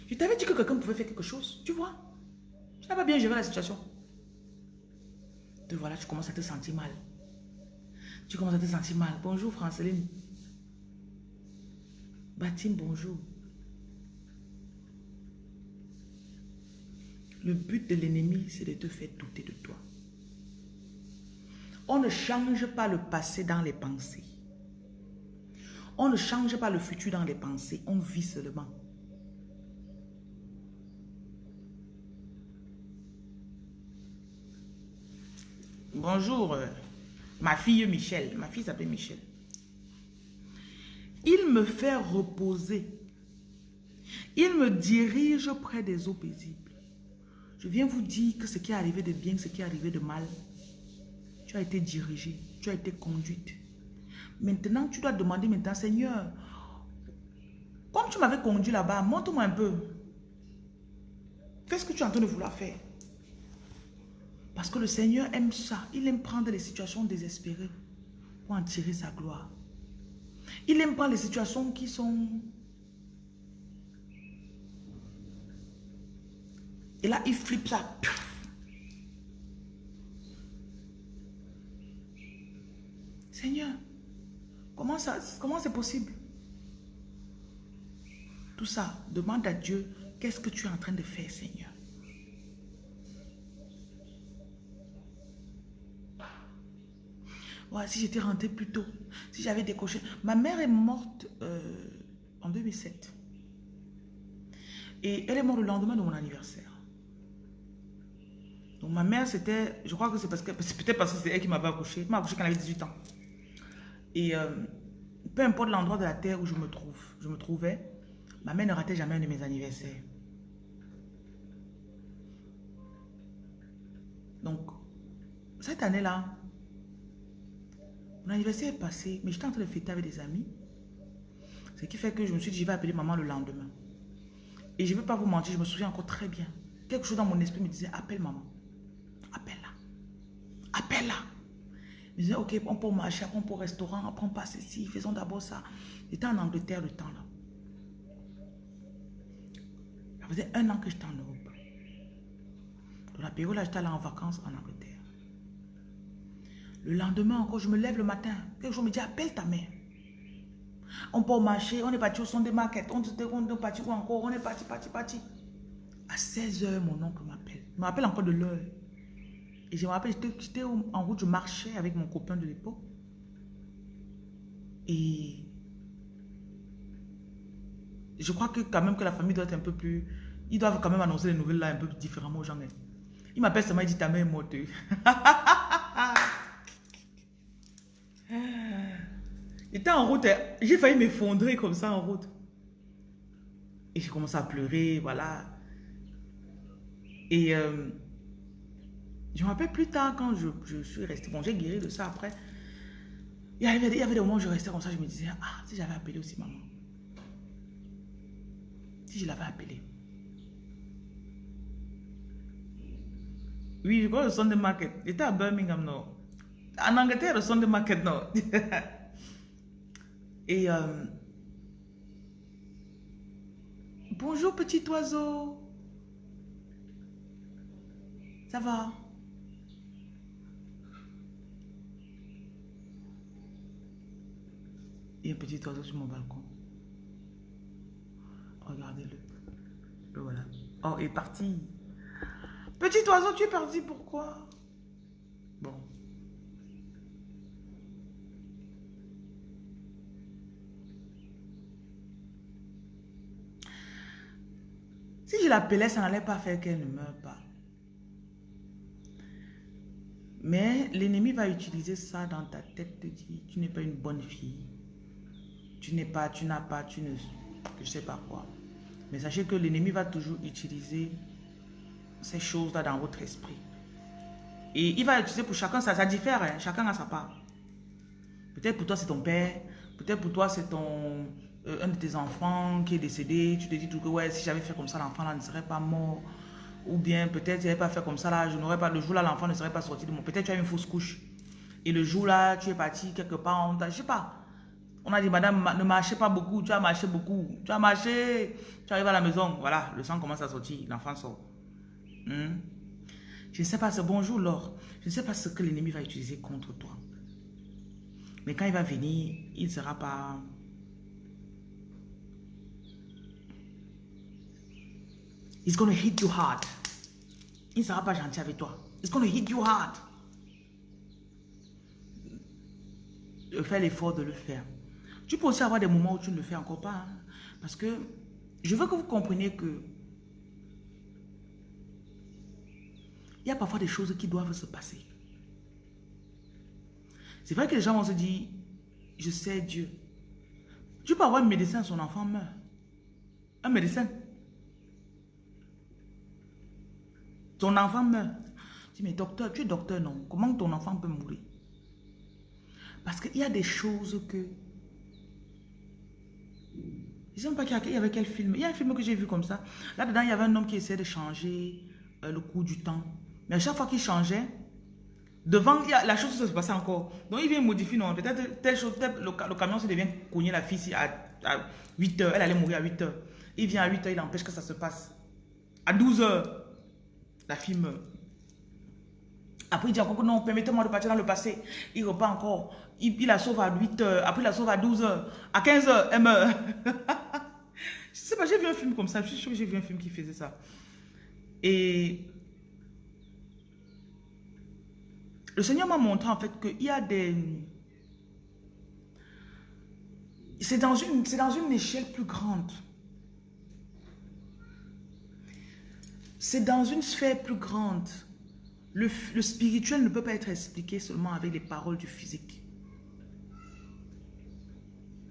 Je t'avais dit que quelqu'un pouvait faire quelque chose, tu vois. Tu n'as pas bien géré la situation. Te voilà, tu commences à te sentir mal. Tu commences à te sentir mal. Bonjour Franceline. Baptiste, bonjour. Le but de l'ennemi, c'est de te faire douter de toi. On ne change pas le passé dans les pensées. On ne change pas le futur dans les pensées. On vit seulement. Bonjour, euh, ma fille Michel. Ma fille s'appelle Michel. Il me fait reposer. Il me dirige près des eaux. Je viens vous dire que ce qui est arrivé de bien, ce qui est arrivé de mal, tu as été dirigé, tu as été conduite. Maintenant, tu dois demander maintenant, Seigneur, comme tu m'avais conduit là-bas, montre-moi un peu. Qu'est-ce que tu es en train de vouloir faire? Parce que le Seigneur aime ça. Il aime prendre les situations désespérées pour en tirer sa gloire. Il aime prendre les situations qui sont... Et là, il flippe ça. Seigneur, comment ça, comment c'est possible? Tout ça, demande à Dieu, qu'est-ce que tu es en train de faire, Seigneur? Ouais, si j'étais rentrée plus tôt, si j'avais décoché. Ma mère est morte euh, en 2007. Et elle est morte le lendemain de mon anniversaire. Ma mère, c'était, je crois que c'est parce que, peut-être parce que c'est elle qui m'avait accouché. Elle m'a accouché quand elle avait 18 ans. Et euh, peu importe l'endroit de la terre où je me trouve, je me trouvais, ma mère ne ratait jamais un de mes anniversaires. Donc, cette année-là, mon anniversaire est passé, mais j'étais en train de fêter avec des amis. Ce qui fait que je me suis dit, je vais appeler maman le lendemain. Et je ne vais pas vous mentir, je me souviens encore très bien. Quelque chose dans mon esprit me disait, appelle maman. Appelle-la. Je disais, ok, on peut marcher, on peut au restaurant, on passe ici, faisons d'abord ça. J'étais en Angleterre le temps là. Ça faisait un an que j'étais en Europe. Dans la période là, j'étais allé en vacances en Angleterre. Le lendemain encore, je me lève le matin. Quelque chose me dit, appelle ta mère. On peut marcher, on est parti au son des market, on est parti où encore, on est parti, parti, parti. À 16h, mon oncle m'appelle. Il m'appelle encore de l'heure. Et je me rappelle, j'étais en route, je marchais avec mon copain de l'époque. Et je crois que quand même que la famille doit être un peu plus... Ils doivent quand même annoncer les nouvelles là un peu différemment aux gens. Hein. Il m'appelle seulement, il dit ta mère est morte. J'étais en route, j'ai failli m'effondrer comme ça en route. Et j'ai commencé à pleurer, voilà. Et euh, je me rappelle plus tard quand je, suis resté. Bon, j'ai guéri de ça après. Il y, avait, il y avait des moments où je restais comme ça, je me disais, ah, si j'avais appelé aussi maman. Si je l'avais appelé. Oui, je crois le Sunday Market. J'étais à Birmingham, non. En Angleterre, le Sunday Market, non. Et euh, bonjour petit oiseau. Ça va? Petit oiseau sur mon balcon. Regardez-le. Le voilà. Oh, il est parti. Petit oiseau, tu es parti, pourquoi? Bon. Si je l'appelais, ça n'allait pas faire qu'elle ne meure pas. Mais l'ennemi va utiliser ça dans ta tête, te dire, tu n'es pas une bonne fille. Tu n'es pas, tu n'as pas, tu ne... Je sais pas quoi. Mais sachez que l'ennemi va toujours utiliser ces choses-là dans votre esprit. Et il va utiliser pour chacun, ça, ça diffère, hein. chacun a sa part. Peut-être pour toi c'est ton père, peut-être pour toi c'est ton, euh, un de tes enfants qui est décédé, tu te dis tout que ouais, si j'avais fait comme ça, l'enfant là ne serait pas mort. Ou bien peut-être si j'avais pas fait comme ça là, je n'aurais pas, le jour là, l'enfant ne serait pas sorti de moi. Peut-être tu as une fausse couche. Et le jour là, tu es parti quelque part, on je sais pas. On a dit, madame, ne marchez pas beaucoup, tu as marché beaucoup. Tu as marché, tu arrives à la maison, voilà, le sang commence à sortir, l'enfant sort. Hmm? Je ne sais pas, ce bonjour, Laure. Je ne sais pas ce que l'ennemi va utiliser contre toi. Mais quand il va venir, il ne sera pas He's going to hit you hard. Il ne sera pas gentil avec toi. He's going to hit you hard. Fais l'effort de le faire. Tu peux aussi avoir des moments où tu ne le fais encore pas. Hein. Parce que je veux que vous compreniez que il y a parfois des choses qui doivent se passer. C'est vrai que les gens vont se dire, je sais Dieu. Tu peux avoir un médecin, son enfant meurt. Un médecin. Ton enfant meurt. Tu dis, mais docteur, tu es docteur, non? Comment ton enfant peut mourir? Parce qu'il y a des choses que... Je sais pas qu'il y avait quel film? Il y a un film que j'ai vu comme ça. Là-dedans, il y avait un homme qui essayait de changer euh, le cours du temps. Mais à chaque fois qu'il changeait, devant, il y a, la chose se passait encore. Donc, il vient modifier, non, peut-être telle chose, peut le, camion se devient cogner la fille à, à 8 heures. Elle allait mourir à 8 heures. Il vient à 8 heures, il empêche que ça se passe. À 12 heures, la fille meurt. Après, il dit encore que non, permettez-moi de partir dans le passé. Il repart encore. Il, la sauve à 8 heures. Après, il la sauve à 12 heures. À 15 heures, elle meurt. je sais pas, j'ai vu un film comme ça. Je suis sûr que j'ai vu un film qui faisait ça. Et le Seigneur m'a montré en fait qu'il y a des... C'est dans, dans une échelle plus grande. C'est dans une sphère plus grande. Le, spirituel ne peut pas être expliqué seulement avec les paroles du physique.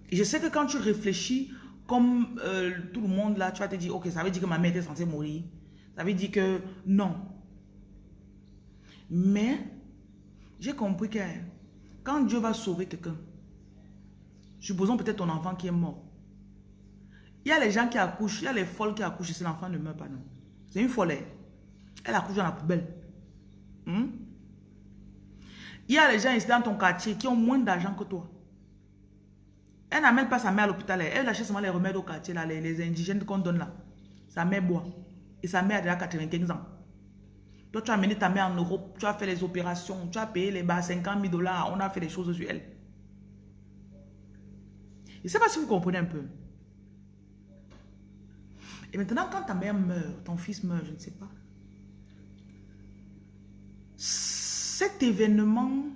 Et je sais que quand tu réfléchis comme euh, tout le monde là, tu vas te dire, ok, ça veut dire que ma mère était censée mourir. Ça veut dire que non. Mais, j'ai compris que quand Dieu va sauver quelqu'un, supposons peut-être ton enfant qui est mort. Il y a les gens qui accouchent, il y a les folles qui accouchent et l'enfant ne meurt pas, non. C'est une folle. Elle accouche dans la poubelle. Hmm? Il y a les gens ici dans ton quartier qui ont moins d'argent que toi. Elle n'amène pas sa mère à l'hôpital. Elle achète seulement les remèdes au quartier, là, les, indigènes qu'on donne là. Sa mère boit. Et sa mère a déjà 95 ans. Toi, tu as amené ta mère en Europe, tu as fait les opérations, tu as payé les bas 50 000 dollars, on a fait des choses sur elle. Je ne sais pas si vous comprenez un peu. Et maintenant, quand ta mère meurt, ton fils meurt, je ne sais pas. Cet événement,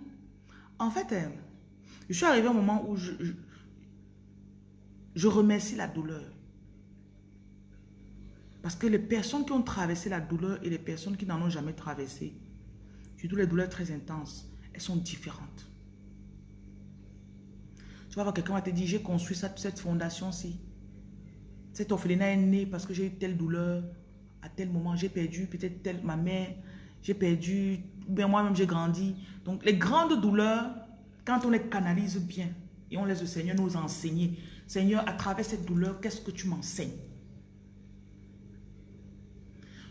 en fait, euh, je suis arrivé au moment où je, remercie la douleur. Parce que les personnes qui ont traversé la douleur et les personnes qui n'en ont jamais traversé, surtout les douleurs très intenses, elles sont différentes. Tu vas voir quelqu'un va te dire, j'ai construit cette, cette fondation-ci. Cet orphelinat est né parce que j'ai eu telle douleur à tel moment. J'ai perdu peut-être telle ma mère, j'ai perdu, bien moi-même j'ai grandi. Donc les grandes douleurs, quand on les canalise bien et on laisse le Seigneur nous enseigner, Seigneur, à travers cette douleur, qu'est-ce que tu m'enseignes?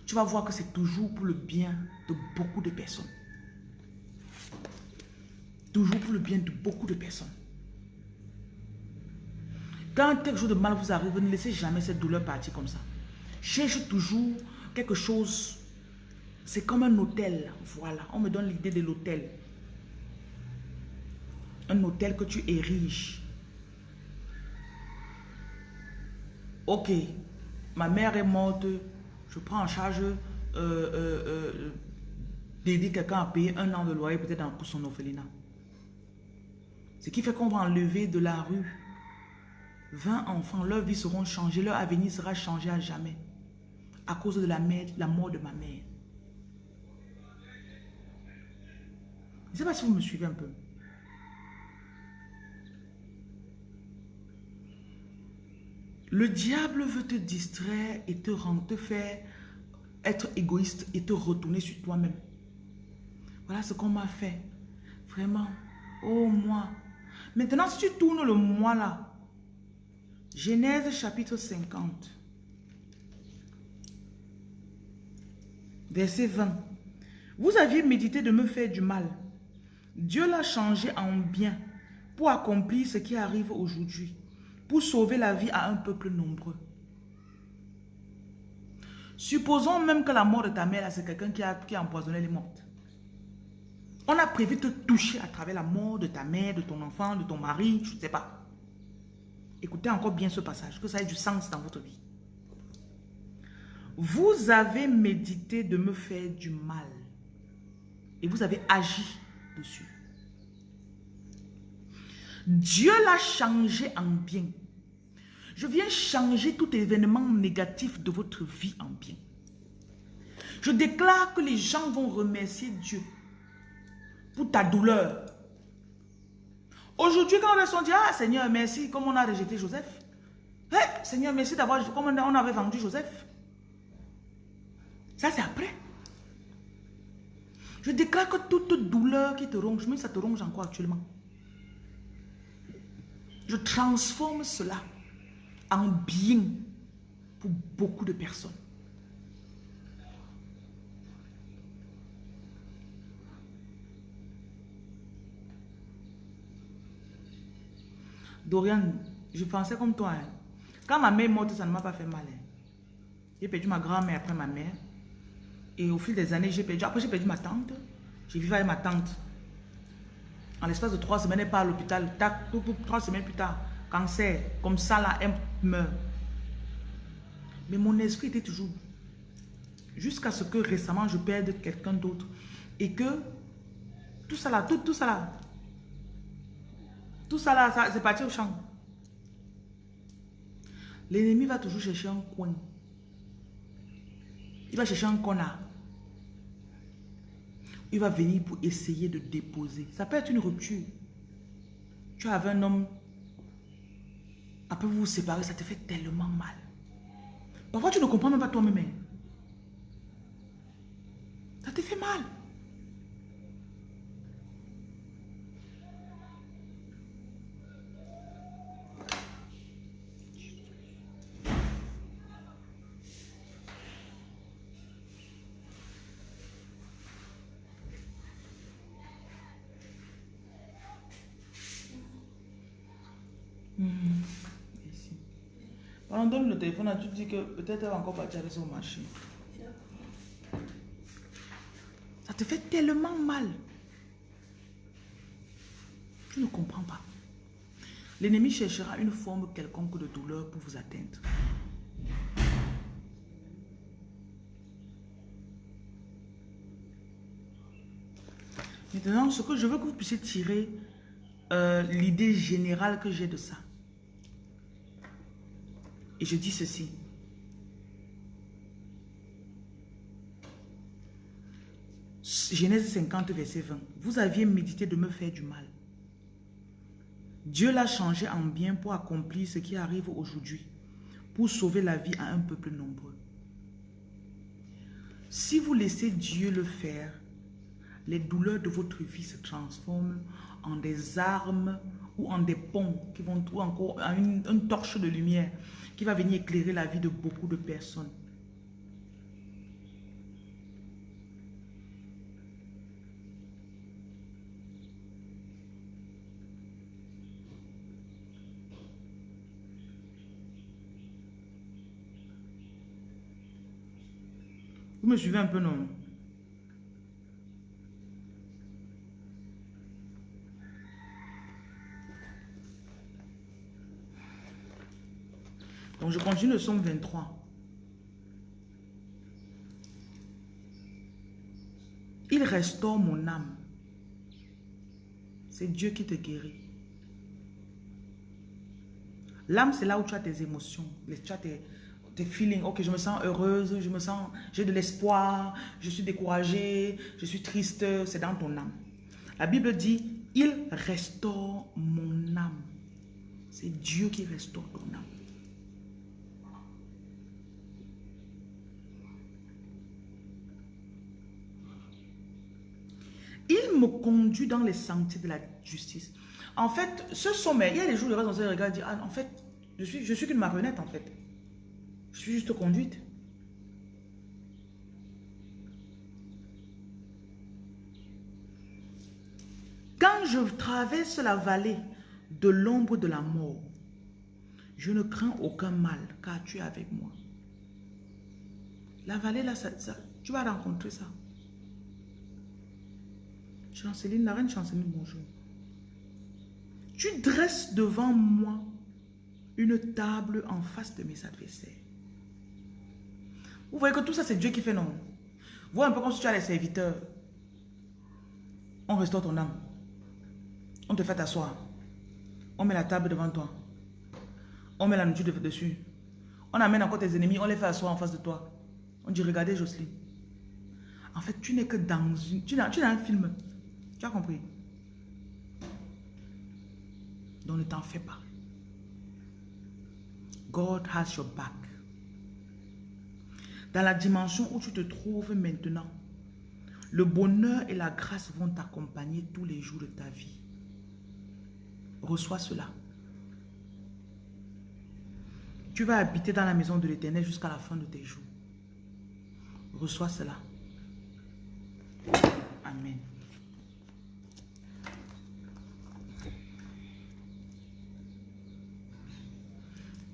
Tu vas voir que c'est toujours pour le bien de beaucoup de personnes. Toujours pour le bien de beaucoup de personnes. Quand quelque chose de mal vous arrive, ne laissez jamais cette douleur partir comme ça. Cherche toujours quelque chose. C'est comme un hôtel. Voilà, on me donne l'idée de l'hôtel. Un hôtel que tu ériges. Ok, ma mère est morte. Je prends en charge euh, euh, euh, d'aider quelqu'un à payer un an de loyer peut-être pour son orphelinat. Ce qui fait qu'on va enlever de la rue 20 enfants, leur vie seront changées, leur avenir sera changé à jamais. À cause de la, mère, la mort de ma mère. Je ne sais pas si vous me suivez un peu. Le diable veut te distraire et te rendre, te faire être égoïste et te retourner sur toi-même. Voilà ce qu'on m'a fait. Vraiment. Oh moi. Maintenant, si tu tournes le moi là, Genèse chapitre 50. Verset 20. Vous aviez médité de me faire du mal. Dieu l'a changé en bien pour accomplir ce qui arrive aujourd'hui, pour sauver la vie à un peuple nombreux. Supposons même que la mort de ta mère, c'est quelqu'un qui a, empoisonné les mortes. On a prévu de te toucher à travers la mort de ta mère, de ton enfant, de ton mari, je ne sais pas. Écoutez encore bien ce passage, que ça ait du sens dans votre vie. Vous avez médité de me faire du mal. Et vous avez agi Dieu l'a changé en bien. Je viens changer tout événement négatif de votre vie en bien. Je déclare que les gens vont remercier Dieu pour ta douleur, Aujourd'hui, quand on dit, ah Seigneur, merci, comme on a rejeté Joseph. Hey, Seigneur, merci d'avoir, comme on avait vendu Joseph. Ça, c'est après. Je déclare que toute douleur qui te ronge, mais ça te ronge encore actuellement. Je transforme cela en bien pour beaucoup de personnes. Dorian, je pensais comme toi. Hein. Quand ma mère est morte, ça ne m'a pas fait mal. Hein. J'ai perdu ma grand-mère après ma mère. Et au fil des années, j'ai perdu. Après, j'ai perdu ma tante. J'ai vécu avec ma tante. En l'espace de trois semaines, elle part à l'hôpital. Trois semaines plus tard, cancer. Comme ça, là, elle meurt. Mais mon esprit était toujours. Jusqu'à ce que récemment, je perde quelqu'un d'autre. Et que tout ça là, tout, tout ça là, tout ça là, c'est parti au champ. L'ennemi va toujours chercher un coin. Il va chercher un connard. Il va venir pour essayer de déposer. Ça peut être une rupture. Tu avais un homme, après vous vous séparez, ça te fait tellement mal. Parfois, tu ne comprends même pas toi-même. hein. Ça te fait mal. Ici. Pendant donne le téléphone, là, tu te dis que peut-être elle va encore partir avec son marché. Ça te fait tellement mal. Tu ne comprends pas. L'ennemi cherchera une forme quelconque de douleur pour vous atteindre. Maintenant, ce que je veux que vous puissiez tirer euh, l'idée générale que j'ai de ça. Et je dis ceci. Genèse 50, verset 20. Vous aviez médité de me faire du mal. Dieu l'a changé en bien pour accomplir ce qui arrive aujourd'hui, pour sauver la vie à un peuple nombreux. Si vous laissez Dieu le faire, les douleurs de votre vie se transforment en des armes ou en des ponts qui vont ou encore en une, une torche de lumière qui va venir éclairer la vie de beaucoup de personnes. Vous me suivez un peu, non? Donc, je continue le somme 23. Il restaure mon âme. C'est Dieu qui te guérit. L'âme, c'est là où tu as tes émotions, tu as tes, tes feelings. Ok, je me sens heureuse, je me sens, j'ai de l'espoir, je suis découragée, je suis triste. C'est dans ton âme. La Bible dit, il restaure mon âme. C'est Dieu qui restaure ton âme. Il me conduit dans les sentiers de la justice. En fait, ce sommet, il y a des jours, le reste, on se regarde et dit, ah, en fait, je suis, je suis qu'une marionnette, en fait. Je suis juste conduite. Quand je traverse la vallée de l'ombre de la mort, je ne crains aucun mal, car tu es avec moi. La vallée, là, ça- tu vas rencontrer ça. Chanceline, la reine Chanceline, bonjour. Tu dresses devant moi une table en face de mes adversaires. Vous voyez que tout ça, c'est Dieu qui fait, non? Vois un peu comme si tu as les serviteurs. On restaure ton âme. On te fait t'asseoir. On met la table devant toi. On met la nourriture de- dessus. On amène encore tes ennemis, on les fait asseoir en face de toi. On dit, regardez Jocelyne. En fait, tu n'es que dans une... Tu n'as un film. Tu as compris? Donc ne t'en fais pas. God has your back. Dans la dimension où tu te trouves maintenant, le bonheur et la grâce vont t'accompagner tous les jours de ta vie. Reçois cela. Tu vas habiter dans la maison de l'éternel jusqu'à la fin de tes jours. Reçois cela. Amen.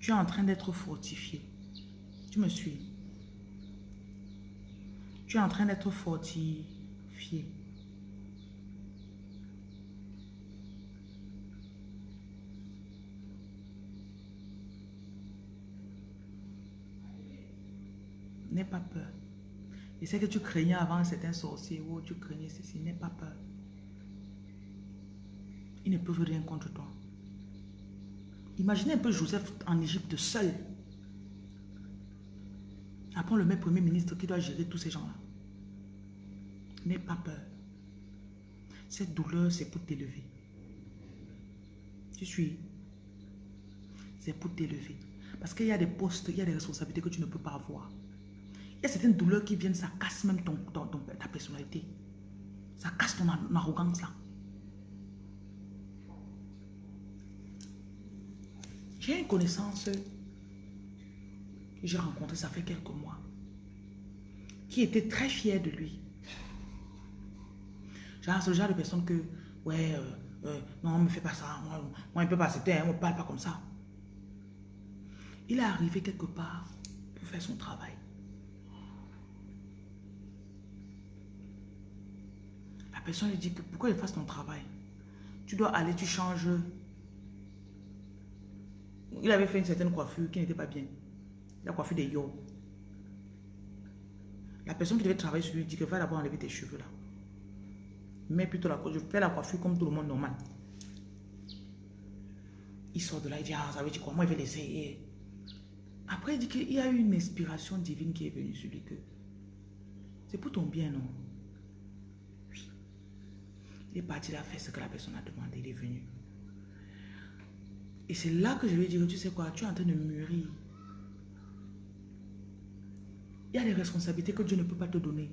Tu es en train d'être fortifié. Tu me suis. Tu es en train d'être fortifié. N'aie pas peur. Je sais que tu craignais avant certains sorciers ou tu craignais ceci. N'aie pas peur. Ils ne peuvent rien contre toi. Imaginez un peu Joseph en Égypte seul. Après, le met premier ministre qui doit gérer tous ces gens-là. N'aie pas peur. Cette douleur, c'est pour t'élever. Tu suis C'est pour t'élever. Parce qu'il y a des postes, il y a des responsabilités que tu ne peux pas avoir. Il y a certaines douleurs qui viennent, ça casse même ton, ta personnalité. Ça casse ton arrogance là. J'ai une connaissance que j'ai rencontrée, ça fait quelques mois, qui était très fière de lui. Genre, le genre de personne que, ouais, euh, euh, non, on me fait pas ça, moi, moi il ne peut pas accepter, on ne parle pas comme ça. Il est arrivé quelque part pour faire son travail. La personne lui dit que pourquoi il fasse ton travail? Tu dois aller, tu changes. Il avait fait une certaine coiffure qui n'était pas bien. La coiffure des yo. La personne qui devait travailler sur lui dit que va d'abord enlever tes cheveux là. Mais plutôt la coiffure. Je fais la coiffure comme tout le monde normal. Il sort de là, il dit, ah, ça veut dire quoi? Moi, je vais l'essayer. Après, il dit qu'il y a eu une inspiration divine qui est venue sur lui. C'est pour ton bien, non? Il est parti là faire ce que la personne a demandé. Il est venu. Et c'est là que je lui ai tu sais quoi, tu es en train de mûrir. Il y a des responsabilités que Dieu ne peut pas te donner.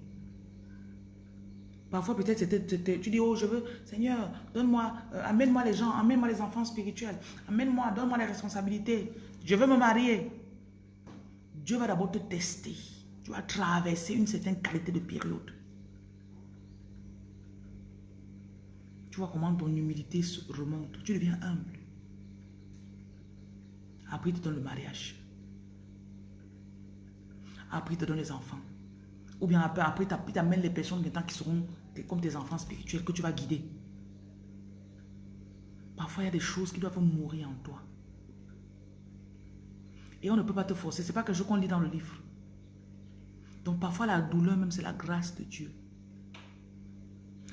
Parfois, peut-être, tu dis, oh, je veux, Seigneur, donne-moi, euh, amène-moi les gens, amène-moi les enfants spirituels, amène-moi, donne-moi les responsabilités. Je veux me marier. Dieu va d'abord te tester. Tu vas traverser une certaine qualité de période. Tu vois comment ton humilité remonte. Tu deviens humble. Après, il te donne le mariage. Après, il te donne les enfants. Ou bien après, après il t'amène les personnes qui seront comme tes enfants spirituels que tu vas guider. Parfois, il y a des choses qui doivent mourir en toi. Et on ne peut pas te forcer. Ce n'est pas quelque chose qu'on lit dans le livre. Donc parfois la douleur même c'est la grâce de Dieu.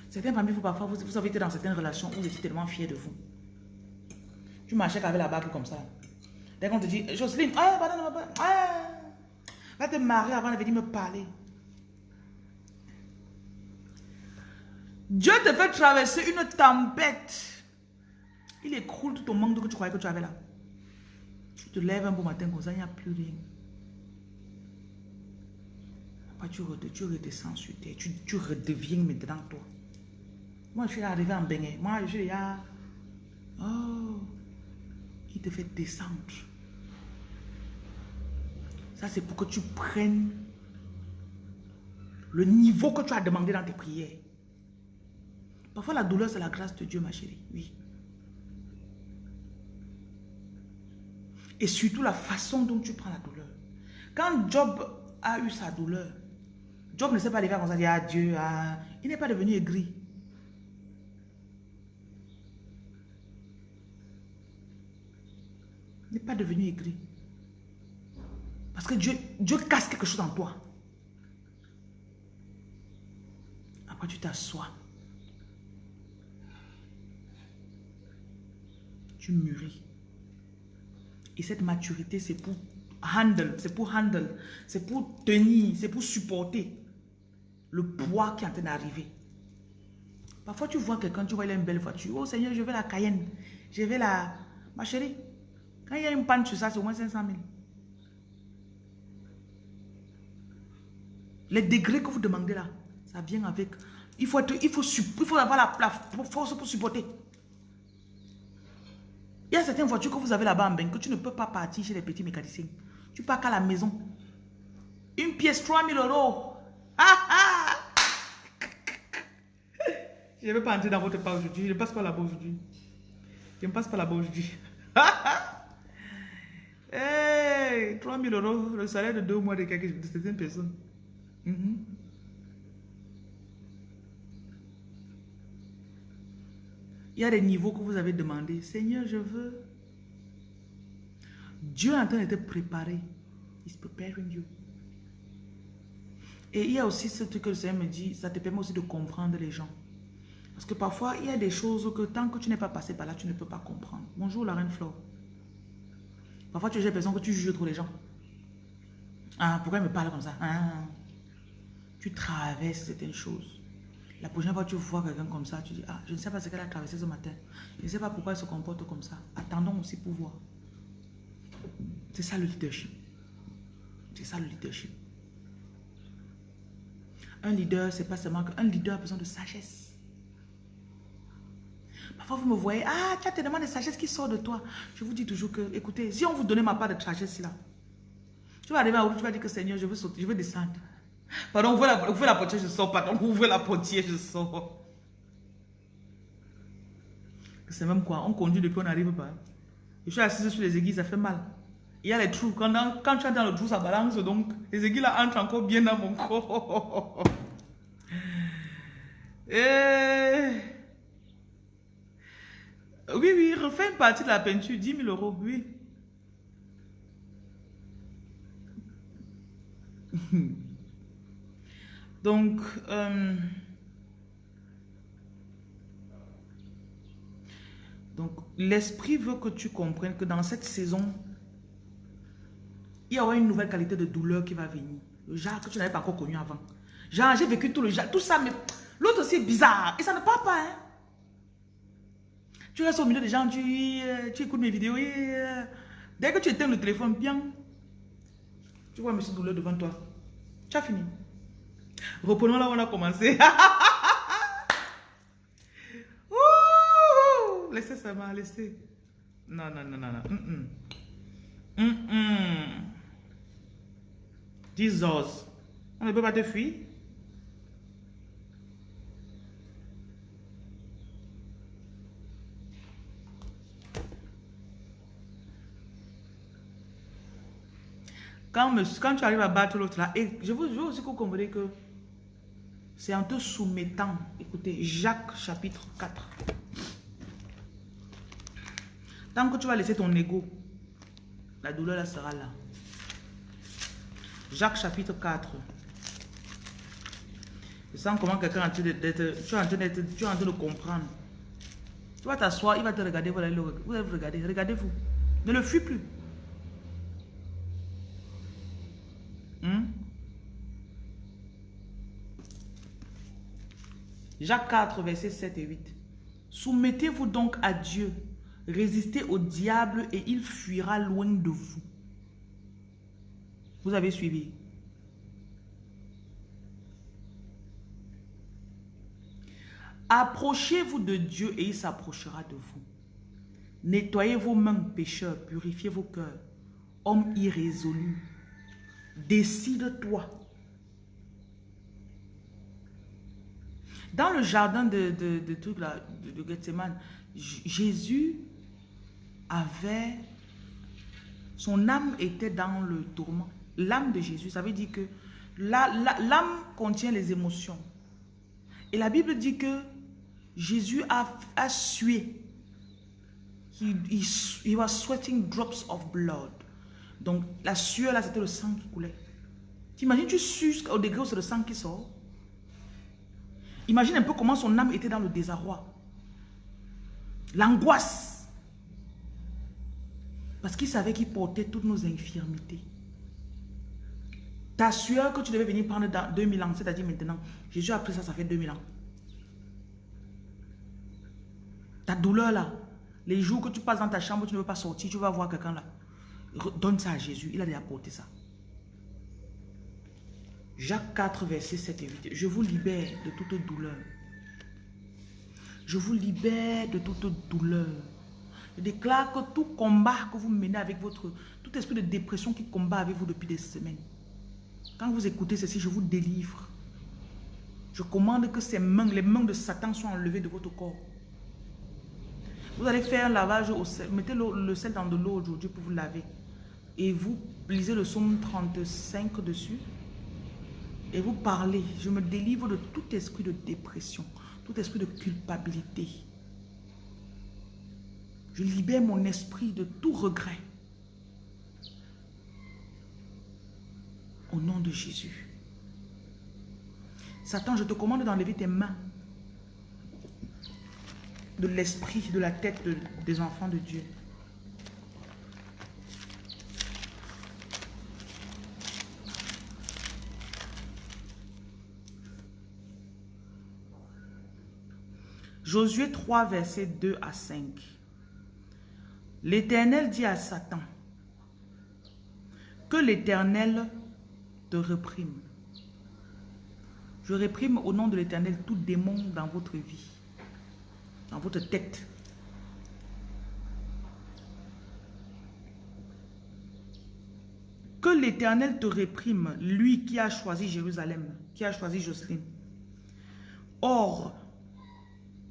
Certaines familles, vous, parfois, vous, vous, avez été dans certaines relations où vous étiez tellement fiers de vous. Tu marchais avec la bague comme ça. Dès qu'on te dit, Jocelyne, ah, ah, va te marier avant de venir me parler. Dieu te fait traverser une tempête. Il écroule tout ton manque que tu croyais que tu avais là. Tu te lèves un bon matin comme ça, il n'y a plus rien. Tu, redescends sur terre. Tu, tu redeviens maintenant toi. Moi, je suis arrivé en baignet. Moi, je suis là. Oh, te fait descendre. Ça, c'est pour que tu prennes le niveau que tu as demandé dans tes prières. Parfois, la douleur, c'est la grâce de Dieu, ma chérie. Oui. Et surtout la façon dont tu prends la douleur. Quand Job a eu sa douleur, Job ne s'est pas levé comme ça, dire ah Dieu, ah. il n'est pas devenu aigri. Il n'est pas devenu aigri. Parce que Dieu, Dieu casse quelque chose en toi. Après, tu t'assois. Tu mûris. Et cette maturité, c'est pour handle, c'est pour handle, c'est pour tenir, c'est pour supporter le poids qui est en train d'arriver. Parfois, tu vois quelqu'un, tu vois, il a une belle voiture. Oh Seigneur, je veux la Cayenne. Je veux la... Ma chérie, quand il y a une panne sur ça, c'est au moins 500 000. Les degrés que vous demandez là, ça vient avec... Il faut, être, il faut, il faut avoir la, force pour supporter. Il y a certaines voitures que vous avez là-bas en bain que tu ne peux pas partir chez les petits mécaniciens. Tu pars qu'à la maison. Une pièce, 3000 euros. Ah, ah. Je ne vais pas entrer dans votre part aujourd'hui. Je ne passe pas là-bas aujourd'hui. Je ne passe pas là-bas aujourd'hui. hey, 3000 euros, le salaire de deux mois de, quelques, de certaines personnes. Mm Il y a des niveaux que vous avez demandé. Seigneur, je veux. Dieu est en train de te préparer. He's preparing you. Et il y a aussi ce truc que le Seigneur me dit, ça te permet aussi de comprendre les gens. Parce que parfois, il y a des choses que tant que tu n'es pas passé par là, tu ne peux pas comprendre. Bonjour la reine Flore. Parfois, tu as l'impression que tu juges trop les gens. Ah, pourquoi il me parle comme ça? Ah, Tu traverses certaines choses. La prochaine fois que tu vois quelqu'un comme ça, tu dis, ah, je ne sais pas ce qu'elle a traversé ce matin. Je ne sais pas pourquoi elle se comporte comme ça. Attendons aussi pour voir. C'est ça le leadership. C'est ça le leadership. Un leader, c'est pas seulement qu'un leader a besoin de sagesse. Parfois, vous me voyez, ah, tu as tellement de sagesse qui sort de toi. Je vous dis toujours que, écoutez, si on vous donnait ma part de sagesse là, tu vas arriver à où tu vas dire que Seigneur, je veux sauter, je veux descendre. Pardon, ouvrez la, ouvrez la portière, je sors. Pardon, ouvrez la portière, je sors. C'est même quoi, on conduit depuis on n'arrive pas. Je suis assise sur les aiguilles, ça fait mal. Il y a les trous. Quand, quand tu es dans le trou, ça balance. Donc, les aiguilles là entrent encore bien dans mon corps. Et... Oui, oui, refais une partie de la peinture, 10 000 euros, oui. Donc, euh, donc l'esprit veut que tu comprennes que dans cette saison, il y aura une nouvelle qualité de douleur qui va venir. Le genre que tu n'avais pas encore connu avant. Genre, j'ai vécu tout le genre, tout ça, mais l'autre aussi est bizarre. Et ça ne part pas, hein. Tu restes au milieu des gens, tu, euh, écoutes mes vidéos. Et, euh, dès que tu éteins le téléphone, bien, tu vois monsieur douleur devant toi. Tu as fini. Reprenons là où on a commencé. Ouh, laissez ça m'a laissez. Non, non, non, non, non. Mm -mm. Mm Jesus. On ne peut pas te fuir. Quand, tu arrives à battre l'autre là, et je vous veux aussi que vous compreniez que c'est en te soumettant. Écoutez, Jacques chapitre 4. Tant que tu vas laisser ton ego, la douleur là sera là. Jacques chapitre 4. Je sens comment quelqu'un est en train d'être, tu en train de comprendre. Tu vas t'asseoir, il va te regarder, vous allez le regarder, regardez-vous. Ne le fuis plus. Hmm? Jacques 4, versets 7 et 8. Soumettez-vous donc à Dieu, résistez au diable et il fuira loin de vous. Vous avez suivi. Approchez-vous de Dieu et il s'approchera de vous. Nettoyez vos mains, pécheurs, purifiez vos cœurs, hommes irrésolus. Décide-toi. Dans le jardin de, de, de, de, Gethsemane, Jésus avait... Son âme était dans le tourment. L'âme de Jésus, ça veut dire que l'âme contient les émotions. Et la Bible dit que Jésus a, sué. He, he, was sweating drops of blood. Donc, la sueur, là, c'était le sang qui coulait. T'imagines, tu sues au degré où c'est le sang qui sort? Imagine un peu comment son âme était dans le désarroi. L'angoisse. Parce qu'il savait qu'il portait toutes nos infirmités. Ta sueur que tu devais venir prendre dans 2000 ans, c'est-à-dire maintenant, Jésus a pris ça, ça fait 2000 ans. Ta douleur là, les jours que tu passes dans ta chambre, tu ne veux pas sortir, tu vas voir quelqu'un là. Donne ça à Jésus. Il a déjà porté ça. Jacques 4, verset 7 et 8. Je vous libère de toute douleur. Je vous libère de toute douleur. Je déclare que tout combat que vous menez avec votre... Tout esprit de dépression qui combat avec vous depuis des semaines. Quand vous écoutez ceci, je vous délivre. Je commande que ces mains, les mains de Satan soient enlevées de votre corps. Vous allez faire un lavage au sel. Mettez le sel dans de l'eau aujourd'hui pour vous laver et vous lisez le psaume 35 dessus et vous parlez. Je me délivre de tout esprit de dépression, tout esprit de culpabilité. Je libère mon esprit de tout regret. Au nom de Jésus. Satan, je te commande d'enlever tes mains de l'esprit, de la tête des enfants de Dieu. Josué 3, versets 2 à 5. L'Éternel dit à Satan, que l'Éternel te réprime. Je réprime au nom de l'Éternel tout démon dans votre vie, dans votre tête. Que l'Éternel te réprime, lui qui a choisi Jérusalem, qui a choisi Jocelyne. Or,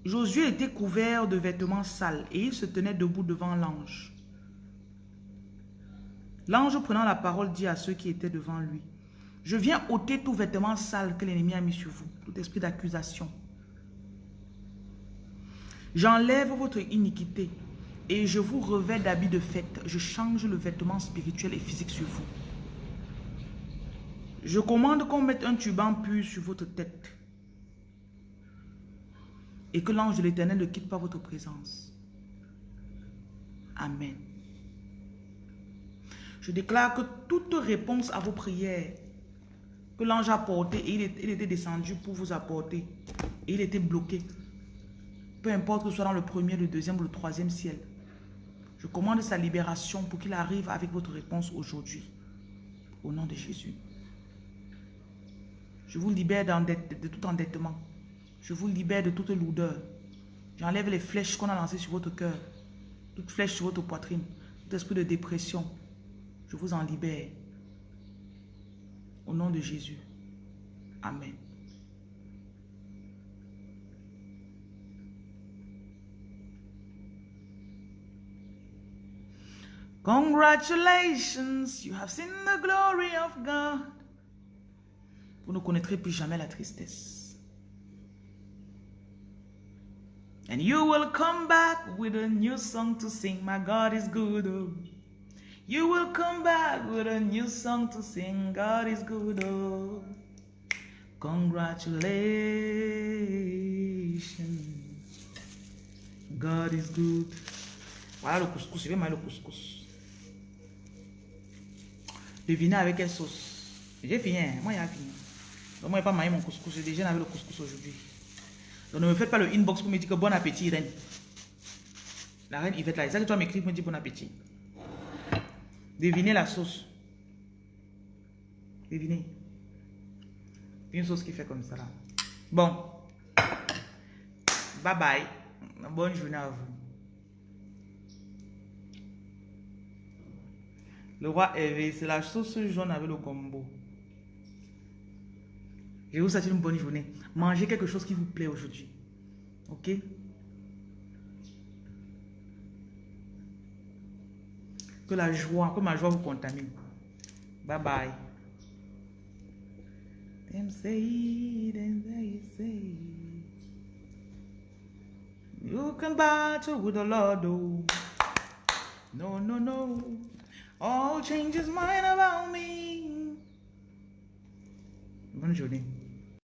Josué était couvert de vêtements sales et il se tenait debout devant l'ange. L'ange prenant la parole dit à ceux qui étaient devant lui, je viens ôter tout vêtement sale que l'ennemi a mis sur vous, tout esprit d'accusation. J'enlève votre iniquité et je vous revais d'habits de fête. Je change le vêtement spirituel et physique sur vous. Je commande qu'on mette un turban pur sur votre tête et que l'ange de l'éternel ne quitte pas votre présence. Amen. Je déclare que toute réponse à vos prières que l'ange a portée et il était descendu pour vous apporter et il était bloqué, peu importe que ce soit dans le premier, le deuxième ou le troisième ciel, je commande sa libération pour qu'il arrive avec votre réponse aujourd'hui. Au nom de Jésus. Je vous libère de tout endettement. Je vous libère de toute lourdeur. J'enlève les flèches qu'on a lancées sur votre cœur. Toutes flèches sur votre poitrine. Tout esprit de dépression. Je vous en libère. Au nom de Jésus. Amen. Congratulations, you have seen the glory of God. Vous ne connaîtrez plus jamais la tristesse. And you will come back with a new song to sing. My God is good. Oh. You will come back with a new song to sing. God is good. Oh. Congratulations. God is good. Voilà le couscous. Je vais manger le couscous. Devinez avec quelle sauce. J'ai fini. Hein. Moi, j'ai fini. Donc, moi, je n'ai pas mangé mon couscous. J'ai déjà avec le couscous aujourd'hui. Donc, ne me faites pas le inbox pour me dire que bon appétit, reine. La reine Yvette là, c'est ça que tu vas m'écrire pour me dire bon appétit. Devinez la sauce. Devinez. Une sauce qui fait comme ça là. Bon. Bye bye. Bonne journée à vous. Le roi Hervé, c'est la sauce jaune avec le gombo. Je vous souhaite une bonne journée. Mangez quelque chose qui vous plaît aujourd'hui. Ok? Que la joie, que ma joie vous contamine. Bye bye. You can battle with the Lord, oh. No, no, no. All changes mine about me. Bonne journée.